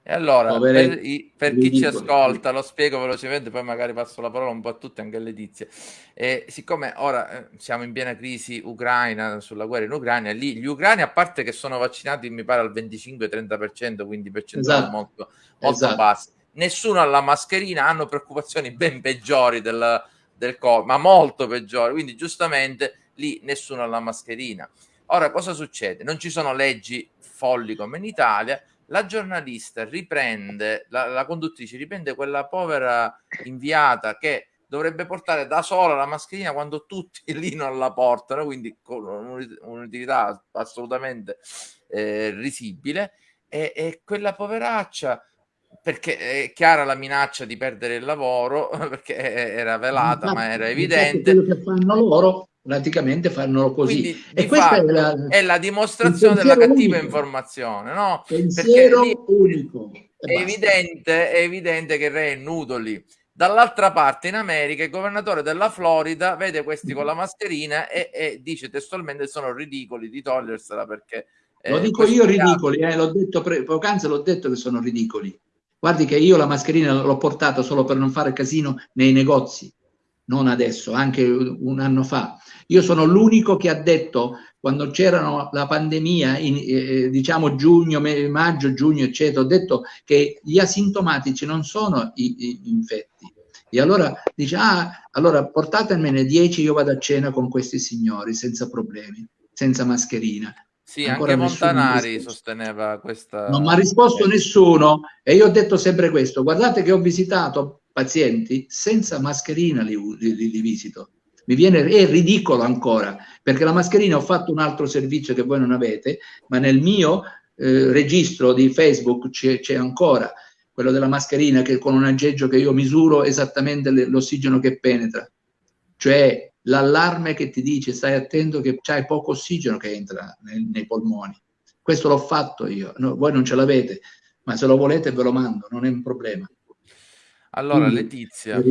E allora, per, i, per chi ci ascolta, lo spiego velocemente, poi magari passo la parola un po' a tutti, anche a Letizia. E siccome ora eh, siamo in piena crisi ucraina, sulla guerra in Ucraina, lì gli ucraini, a parte che sono vaccinati, mi pare al 25-30%, quindi percentuali esatto. molto, molto esatto. basse, nessuno ha la mascherina, hanno preoccupazioni ben peggiori del, del Covid, ma molto peggiori, quindi giustamente lì nessuno ha la mascherina. Ora, cosa succede? Non ci sono leggi folli come in Italia, la giornalista riprende, la, la conduttrice riprende quella povera inviata che dovrebbe portare da sola la mascherina quando tutti lì non la portano, quindi con un'utilità assolutamente eh, risibile, e, e, quella poveraccia, perché è chiara la minaccia di perdere il lavoro, perché era velata, ma, ma era evidente. Quello che fanno loro praticamente fanno così. Quindi, e questa è la, è la dimostrazione della cattiva unico. informazione, no? Pensiero unico. È evidente, è evidente che il re è nudo lì. Dall'altra parte, in America, il governatore della Florida vede questi con la mascherina e, e dice testualmente sono ridicoli di togliersela perché... Eh, lo dico io ridicoli, eh, l'ho detto poc'anzi, l'ho detto che sono ridicoli. Guardi che io la mascherina l'ho portata solo per non fare casino nei negozi, non adesso, anche un anno fa io sono l'unico che ha detto, quando c'era la pandemia, in, eh, diciamo giugno, maggio, giugno, eccetera, ho detto che gli asintomatici non sono i, i infetti. E allora dice, ah, allora portatemene 10, io vado a cena con questi signori senza problemi, senza mascherina. Sì, Ancora anche Montanari sosteneva questa... Non mi ha risposto nessuno e io ho detto sempre questo, guardate che ho visitato pazienti senza mascherina li, li, li visito mi viene, è ridicolo ancora, perché la mascherina ho fatto un altro servizio che voi non avete, ma nel mio eh, registro di Facebook c'è ancora quello della mascherina, che con un aggeggio che io misuro esattamente l'ossigeno che penetra. Cioè l'allarme che ti dice stai attento che c'hai poco ossigeno che entra nei, nei polmoni. Questo l'ho fatto io, no, voi non ce l'avete, ma se lo volete ve lo mando, non è un problema. Allora, Quindi, Letizia,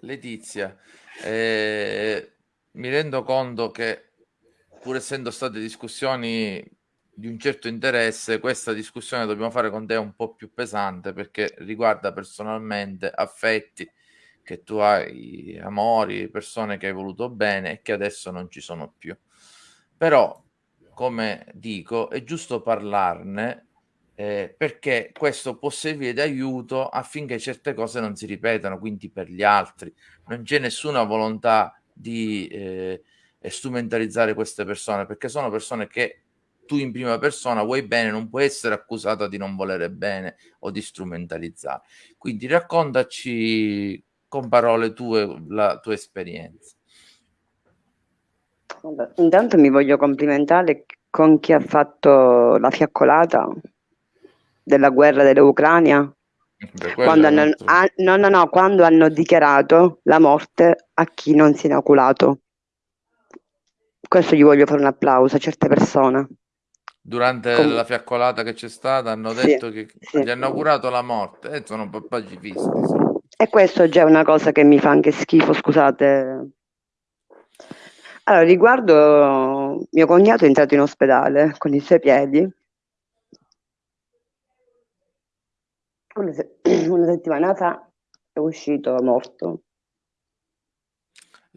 Letizia eh, mi rendo conto che pur essendo state discussioni di un certo interesse, questa discussione dobbiamo fare con te un po' più pesante perché riguarda personalmente affetti che tu hai, amori, persone che hai voluto bene e che adesso non ci sono più. Però, come dico, è giusto parlarne eh, perché questo può servire d'aiuto affinché certe cose non si ripetano, quindi per gli altri. Non c'è nessuna volontà di eh, strumentalizzare queste persone perché sono persone che tu in prima persona vuoi bene, non puoi essere accusata di non volere bene o di strumentalizzare. Quindi raccontaci con parole tue la tua esperienza. intanto mi voglio complimentare con chi ha fatto la fiaccolata della guerra dell'Ucraina. Quando hanno, ah, no, no, no, quando hanno dichiarato la morte a chi non si è inoculato. Questo gli voglio fare un applauso a certe persone. Durante Com- la fiaccolata che c'è stata hanno detto sì, che sì. gli hanno augurato la morte e eh, sono pacifisti. Sì. E questo già è una cosa che mi fa anche schifo, scusate. Allora, riguardo mio cognato è entrato in ospedale con i suoi piedi. Una, se- una settimana fa è uscito morto.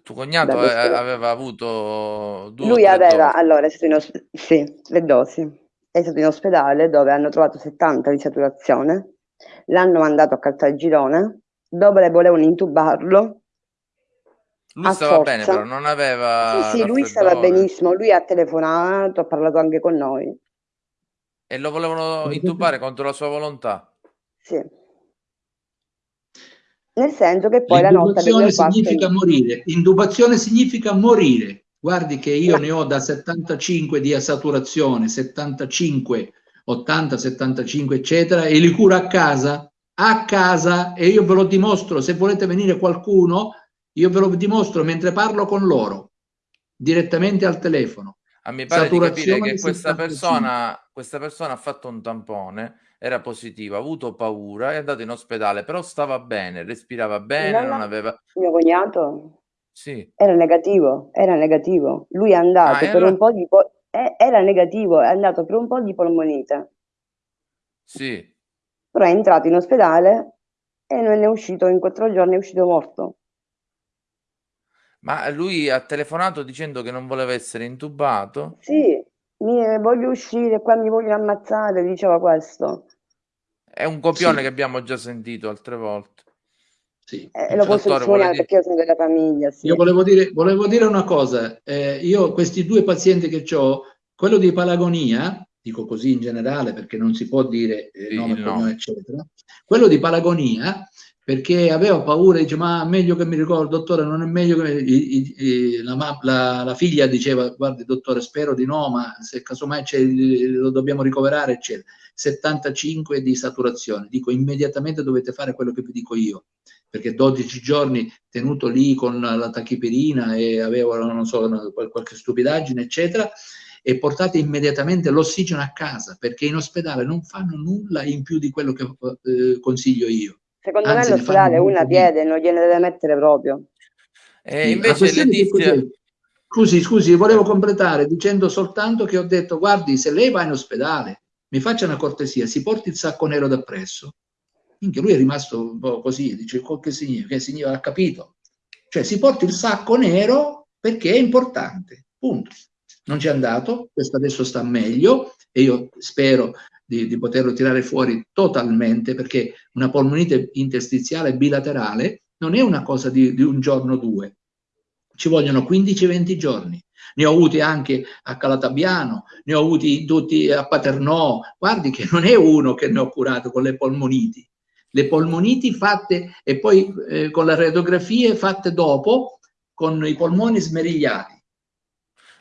tuo cognato eh, aveva avuto due Lui aveva, dosi. allora, è stato in ospedale, sì, le dosi. È stato in ospedale dove hanno trovato 70 di saturazione, l'hanno mandato a Caltagirone dove volevano intubarlo. Lui stava forza. bene, però non aveva. Sì, sì, lui stava benissimo. Lui ha telefonato, ha parlato anche con noi. E lo volevano intubare contro la sua volontà? Sì. Nel senso che poi la notte significa morire. Indubazione significa morire. Guardi che io ne ho da 75 di saturazione, 75, 80, 75, eccetera, e li curo a casa a casa e io ve lo dimostro, se volete venire qualcuno, io ve lo dimostro mentre parlo con loro, direttamente al telefono. A mi pare di capire che questa persona, questa persona ha fatto un tampone, era positivo, ha avuto paura, è andato in ospedale, però stava bene, respirava bene, no, non aveva... Mio cognato? Sì. Era negativo, era negativo. Lui è andato ah, per era... un po' di... Po- era negativo, è andato per un po' di polmonite. Sì però è entrato in ospedale e non è uscito, in quattro giorni è uscito morto. Ma lui ha telefonato dicendo che non voleva essere intubato? Sì, mi, voglio uscire, qua mi voglio ammazzare, diceva questo. È un copione sì. che abbiamo già sentito altre volte. Sì. Eh, lo posso testimoniare dire... perché io sono della famiglia. Sì. Io volevo dire, volevo dire una cosa, eh, io questi due pazienti che ho, quello di Palagonia, dico così in generale perché non si può dire eh, sì, nome, no. cognome, eccetera. Quello di Palagonia, perché aveva paura, dice ma meglio che mi ricordo, dottore, non è meglio che... I, i, la, la, la, figlia diceva, guardi dottore, spero di no, ma se casomai lo dobbiamo ricoverare, eccetera. 75 di saturazione, dico immediatamente dovete fare quello che vi dico io, perché 12 giorni tenuto lì con la tachipirina e avevo, non so, qualche stupidaggine, eccetera, e portate immediatamente l'ossigeno a casa perché in ospedale non fanno nulla in più di quello che eh, consiglio io. Secondo Anzi, me l'ospedale una a piede non gliene deve mettere proprio. E sì, invece Letizia... Scusi, scusi, volevo completare dicendo soltanto che ho detto, guardi, se lei va in ospedale, mi faccia una cortesia, si porti il sacco nero da presso. Minchia, lui è rimasto un po' così, dice, che significa? Che significa? Ha capito. Cioè, si porti il sacco nero perché è importante, punto non ci è andato, questo adesso sta meglio e io spero di, di poterlo tirare fuori totalmente perché una polmonite interstiziale bilaterale non è una cosa di, di un giorno o due, ci vogliono 15-20 giorni. Ne ho avuti anche a Calatabiano, ne ho avuti tutti a Paternò. Guardi che non è uno che ne ho curato con le polmoniti. Le polmoniti fatte e poi eh, con le radiografie fatte dopo con i polmoni smerigliati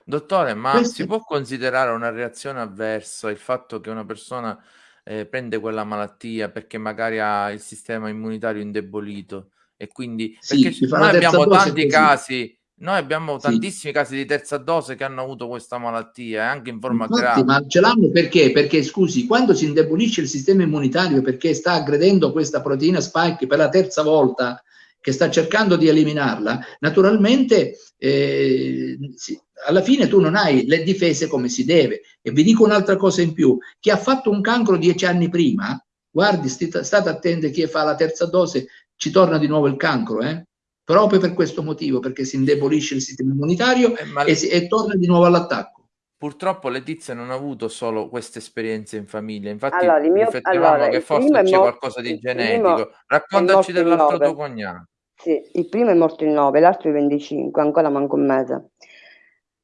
Dottore, ma Questo... si può considerare una reazione avversa il fatto che una persona eh, prende quella malattia perché magari ha il sistema immunitario indebolito e quindi sì, perché noi abbiamo tanti casi noi abbiamo sì. tantissimi casi di terza dose che hanno avuto questa malattia, eh, anche in forma Infatti, grave. Ma ce l'hanno perché? Perché, scusi, quando si indebolisce il sistema immunitario perché sta aggredendo questa proteina spike per la terza volta, che sta cercando di eliminarla, naturalmente eh, sì, alla fine tu non hai le difese come si deve. E vi dico un'altra cosa in più, chi ha fatto un cancro dieci anni prima, guardi, state attenti chi fa la terza dose, ci torna di nuovo il cancro, eh? proprio per questo motivo, perché si indebolisce il sistema immunitario eh, e, si, e torna di nuovo all'attacco. Purtroppo Letizia non ha avuto solo queste esperienze in famiglia, infatti allora, mio, riflettevamo allora, che forse c'è qualcosa di genetico. Raccontaci dell'altro tuo cognato. Sì, il primo è morto il 9, l'altro il 25, ancora manco un mese.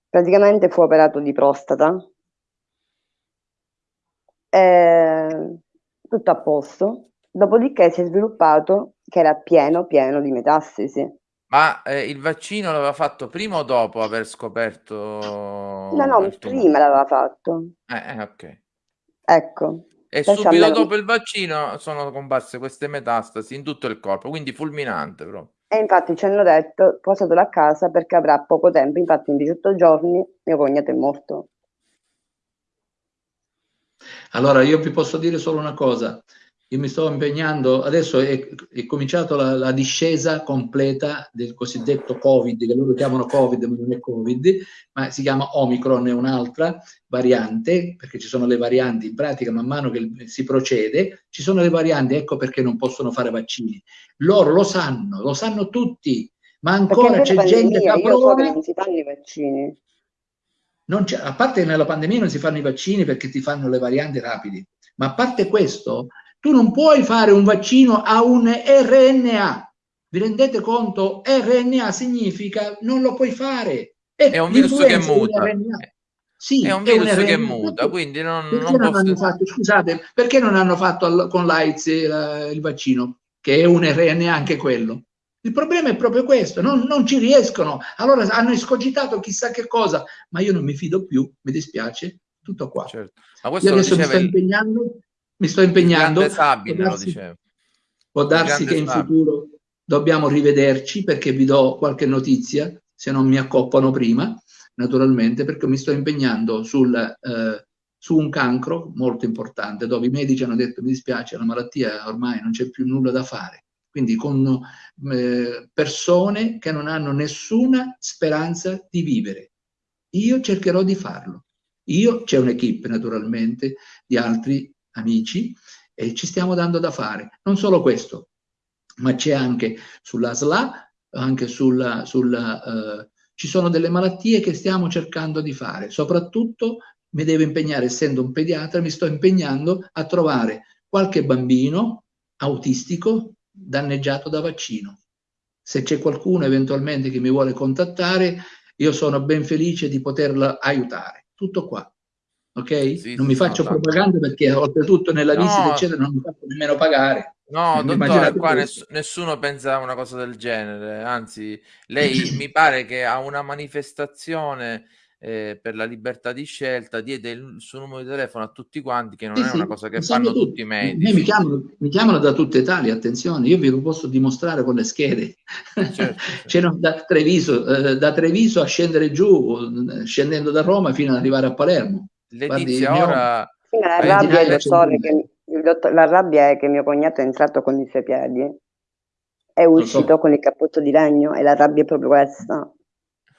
Praticamente fu operato di prostata. E... Tutto a posto. Dopodiché si è sviluppato che era pieno, pieno di metastasi. Ma eh, il vaccino l'aveva fatto prima o dopo aver scoperto? No, no, prima l'aveva fatto. Eh, eh, ok. Ecco. E subito almeno... dopo il vaccino sono comparse queste metastasi in tutto il corpo, quindi fulminante proprio. E infatti ci hanno detto portatelo a casa perché avrà poco tempo, infatti in 18 giorni mio cognato è morto. Allora io vi posso dire solo una cosa, io mi sto impegnando, adesso è, è cominciata la, la, discesa completa del cosiddetto Covid, che loro chiamano Covid, ma non è Covid, ma si chiama Omicron, è un'altra variante, perché ci sono le varianti, in pratica man mano che si procede, ci sono le varianti, ecco perché non possono fare vaccini. Loro lo sanno, lo sanno tutti, ma ancora c'è gente che ha paura. non si fanno i vaccini. a parte che nella pandemia non si fanno i vaccini perché ti fanno le varianti rapidi, ma a parte questo, tu non puoi fare un vaccino a un RNA. Vi rendete conto? RNA significa non lo puoi fare. È, è un virus che muta. Sì, è un virus è che muta, quindi non, perché non, non fatto, scusate, perché non hanno fatto con l'AIDS il, il, vaccino, che è un RNA anche quello? Il problema è proprio questo, non, non, ci riescono. Allora hanno escogitato chissà che cosa, ma io non mi fido più, mi dispiace, tutto qua. Certo. Ma questo io adesso mi sto il... impegnando mi sto impegnando. Sabine, può darsi, può darsi che in Sabine. futuro dobbiamo rivederci perché vi do qualche notizia, se non mi accoppano prima, naturalmente, perché mi sto impegnando sul, eh, su un cancro molto importante, dove i medici hanno detto mi dispiace, la malattia ormai non c'è più nulla da fare. Quindi con eh, persone che non hanno nessuna speranza di vivere. Io cercherò di farlo. Io, c'è un'equipe naturalmente di altri amici e ci stiamo dando da fare. Non solo questo, ma c'è anche sulla SLA, anche sulla, sulla uh, ci sono delle malattie che stiamo cercando di fare. Soprattutto mi devo impegnare, essendo un pediatra, mi sto impegnando a trovare qualche bambino autistico danneggiato da vaccino. Se c'è qualcuno eventualmente che mi vuole contattare, io sono ben felice di poterla aiutare. Tutto qua ok? Sì, non mi faccio no, propaganda perché oltretutto nella no. visita eccetera non mi faccio nemmeno pagare. No, dottore, qua ness nessuno pensa a una cosa del genere, anzi lei mi pare che a una manifestazione eh, per la libertà di scelta diede il suo numero di telefono a tutti quanti, che non sì, è una cosa che fanno tutti, tutti i medici. Mi chiamano, mi chiamano, da tutta Italia, attenzione, io vi posso dimostrare con le schede. Certo, certo. da, Treviso, eh, da Treviso a scendere giù, scendendo da Roma fino ad arrivare a Palermo. Letizia, Guardi, ora... Sì, la, rabbia è, che, dottor, la rabbia è che mio cognato è entrato con i suoi piedi, è uscito so. con il cappotto di legno e la rabbia è proprio questa.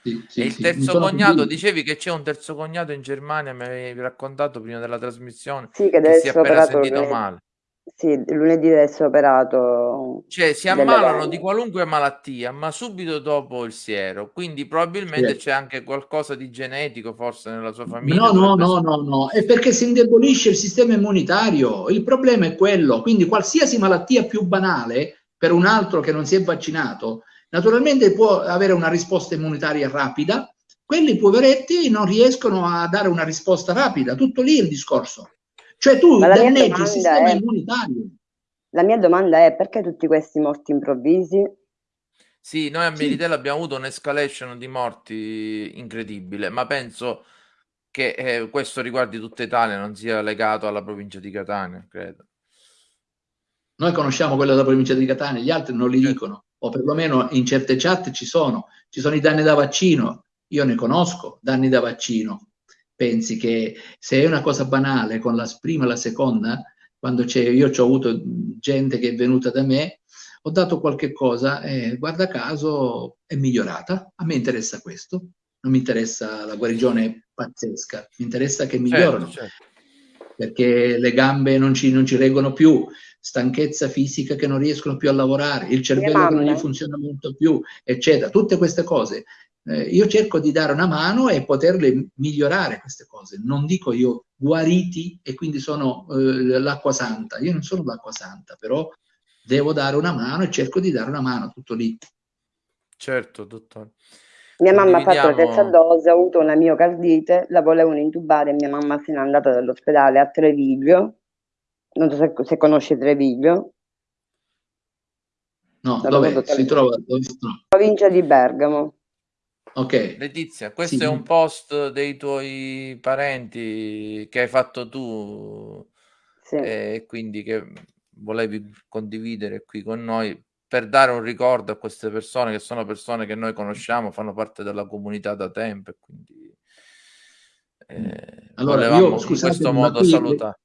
Sì, sì, e il terzo cognato, dicevi che c'è un terzo cognato in Germania, mi avevi raccontato prima della trasmissione, sì, che, che si è appena sentito male. Sì, lunedì deve essere operato. Cioè si ammalano di qualunque malattia, ma subito dopo il siero, quindi probabilmente sì. c'è anche qualcosa di genetico forse nella sua famiglia. No, no, no, no, no, è perché si indebolisce il sistema immunitario, il problema è quello, quindi qualsiasi malattia più banale per un altro che non si è vaccinato, naturalmente può avere una risposta immunitaria rapida, quelli poveretti non riescono a dare una risposta rapida, tutto lì il discorso. Cioè tu danneggi il sistema è, immunitario. La mia domanda è perché tutti questi morti improvvisi? Sì, noi a Militello sì. abbiamo avuto un'escalation di morti incredibile, ma penso che eh, questo riguardi tutta Italia, non sia legato alla provincia di Catania, credo. Noi conosciamo quella della provincia di Catania, gli altri non li certo. dicono, o perlomeno in certe chat ci sono. Ci sono i danni da vaccino, io ne conosco, danni da vaccino. Pensi che se è una cosa banale con la prima e la seconda, quando c'è, io ho avuto gente che è venuta da me, ho dato qualche cosa e guarda caso è migliorata. A me interessa questo, non mi interessa la guarigione pazzesca, mi interessa che migliorano. Certo, certo. Perché le gambe non ci, non ci reggono più, stanchezza fisica che non riescono più a lavorare, il cervello che non gli funziona molto più, eccetera. Tutte queste cose. Eh, io cerco di dare una mano e poterle migliorare queste cose. Non dico io guariti e quindi sono eh, l'acqua santa. Io non sono l'acqua santa, però devo dare una mano e cerco di dare una mano, tutto lì. Certo, dottore. Mia mamma ha fatto la terza dose, ha avuto una miocardite, la volevano intubare, mia mamma se n'è andata dall'ospedale a Treviglio non so se, se conosci Treviglio. No, dove si trova? Dove si trova? Provincia di Bergamo. Ok. Letizia, questo sì. è un post dei tuoi parenti che hai fatto tu sì. e quindi che volevi condividere qui con noi per dare un ricordo a queste persone che sono persone che noi conosciamo, fanno parte della comunità da tempo e quindi eh, allora, io, scusate, in questo modo salutare.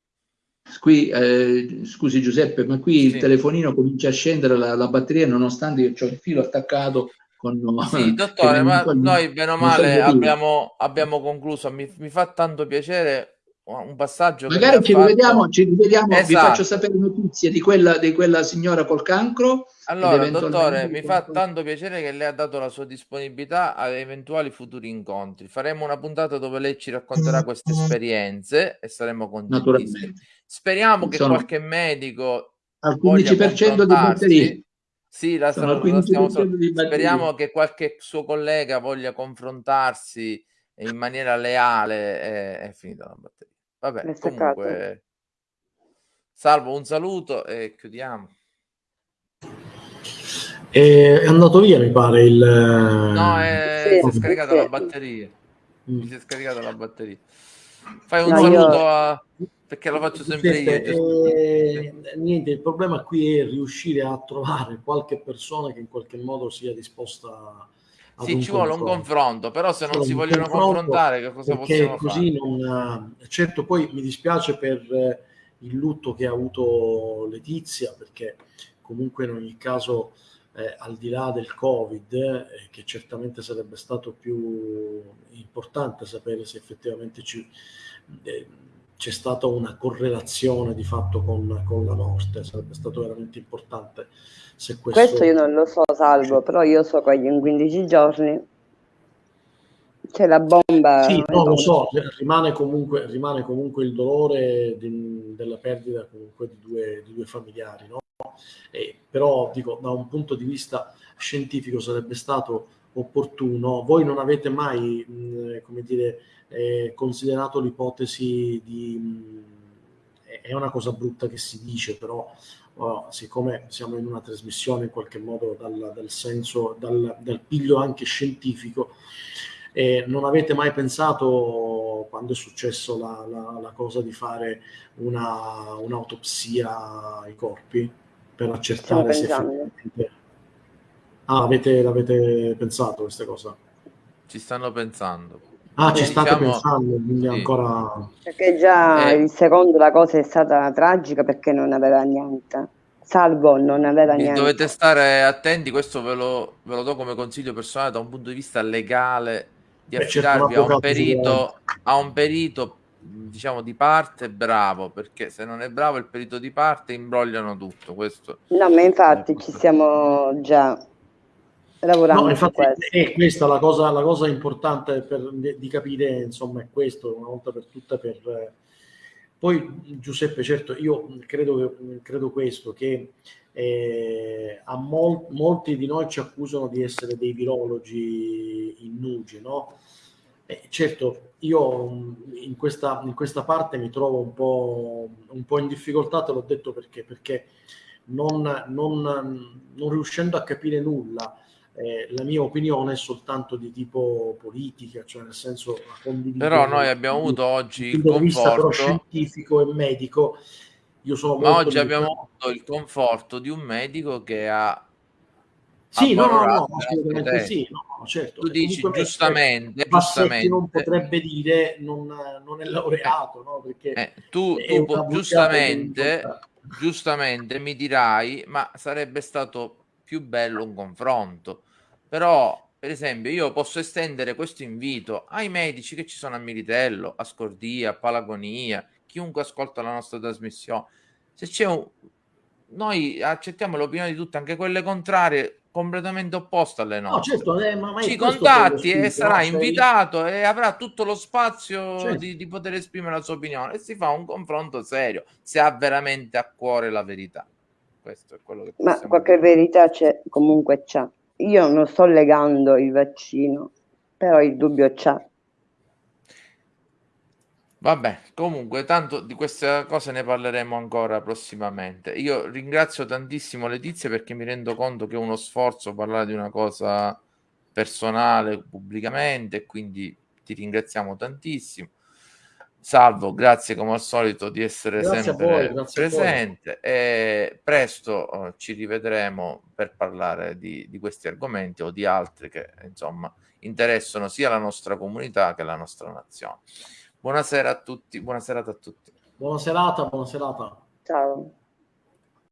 Qui, eh, scusi Giuseppe, ma qui sì. il telefonino comincia a scendere la, la batteria nonostante io ho il filo attaccato con... Sì, dottore, ma noi bene o male abbiamo, abbiamo, concluso. Mi, mi, fa tanto piacere un passaggio. Magari ci rivediamo, ci rivediamo esatto. vi faccio sapere notizie di quella, di quella signora col cancro. Allora, dottore, mi fa tanto piacere che lei ha dato la sua disponibilità a eventuali futuri incontri. Faremo una puntata dove lei ci racconterà queste esperienze e saremo contenti. Naturalmente Speriamo che Sono qualche medico al 15% di batterie. Sì, la, la, la stiamo, speriamo che qualche suo collega voglia confrontarsi in maniera leale e è finita la batteria. Vabbè, comunque salvo un saluto e chiudiamo. È andato via, mi pare il No, è... si è scaricata la batteria. Mm. Mi si è scaricata la batteria. Fai un no, saluto io... a perché lo faccio sempre io. Eh, niente, il problema qui è riuscire a trovare qualche persona che in qualche modo sia disposta a. Sì, ci vuole un confronto, però se non si vogliono confrontare, che cosa possiamo così fare? Non, certo, poi mi dispiace per il lutto che ha avuto Letizia, perché comunque in ogni caso, eh, al di là del Covid, eh, che certamente sarebbe stato più importante sapere se effettivamente ci. Eh, c'è stata una correlazione di fatto con, con, la morte, sarebbe stato veramente importante se questo... Questo io non lo so, Salvo, però io so che in 15 giorni c'è la bomba... Sì, no, lo so, rimane comunque, rimane comunque il dolore di, della perdita comunque di due, di due familiari, no? E, però dico, da un punto di vista scientifico sarebbe stato opportuno, voi non avete mai, mh, come dire, eh, considerato l'ipotesi di... Mh, è una cosa brutta che si dice, però uh, siccome siamo in una trasmissione in qualche modo dal, dal senso, dal, dal, piglio anche scientifico, eh, non avete mai pensato, quando è successo la, la, la cosa di fare una, un'autopsia ai corpi per accertare se effettivamente... Ah, avete, l'avete pensato questa cosa? Ci stanno pensando. Ah, ci state diciamo, pensando, quindi sì. ancora... Perché già eh, il secondo la cosa è stata tragica perché non aveva niente. Salvo non aveva niente. Dovete stare attenti, questo ve lo, ve lo, do come consiglio personale da un punto di vista legale, di affidarvi a un perito, a un perito diciamo di parte bravo perché se non è bravo il perito di parte imbrogliano tutto questo no ma infatti ci siamo già lavorando no, infatti è questa la cosa, la cosa importante per, di capire, insomma, è questo, una volta per tutte per... Poi Giuseppe, certo, io credo, credo questo, che eh, a mol, molti di noi ci accusano di essere dei virologi innugi, no? Eh, certo, io in questa, in questa, parte mi trovo un po', un po', in difficoltà, te l'ho detto perché, perché non, non, non riuscendo a capire nulla eh, la mia opinione è soltanto di tipo politica, cioè nel senso Però noi abbiamo avuto oggi il conforto scientifico e medico. Io sono Ma oggi abbiamo avuto il conforto di un medico che ha sì, no, no, no, assolutamente sì, no, certo. Tu dici giustamente, giustamente non potrebbe dire non, non è laureato, no? Perché eh, tu, tu giustamente, giustamente mi dirai, ma sarebbe stato più bello un confronto. Però, per esempio, io posso estendere questo invito ai medici che ci sono a Militello, a Scordia, a Palagonia, chiunque ascolta la nostra trasmissione. Se c'è un... Noi accettiamo l'opinione di tutti, anche quelle contrarie, completamente opposta alle nostre. No, certo, eh, ma, Ci contatti e sarà no? invitato e avrà tutto lo spazio certo. di, di, poter esprimere la sua opinione e si fa un confronto serio se ha veramente a cuore la verità. Questo è quello che Ma qualche dire. verità c'è, comunque c'è. Io non sto legando il vaccino, però il dubbio c'è. Vabbè, comunque, tanto di queste cose ne parleremo ancora prossimamente. Io ringrazio tantissimo Letizia perché mi rendo conto che è uno sforzo parlare di una cosa personale pubblicamente, quindi ti ringraziamo tantissimo. Salvo, grazie come al solito di essere grazie sempre voi, presente e presto uh, ci rivedremo per parlare di, di questi argomenti o di altri che insomma interessano sia la nostra comunità che la nostra nazione. Buonasera a tutti, buona serata a tutti. Buona serata, buona serata. Ciao.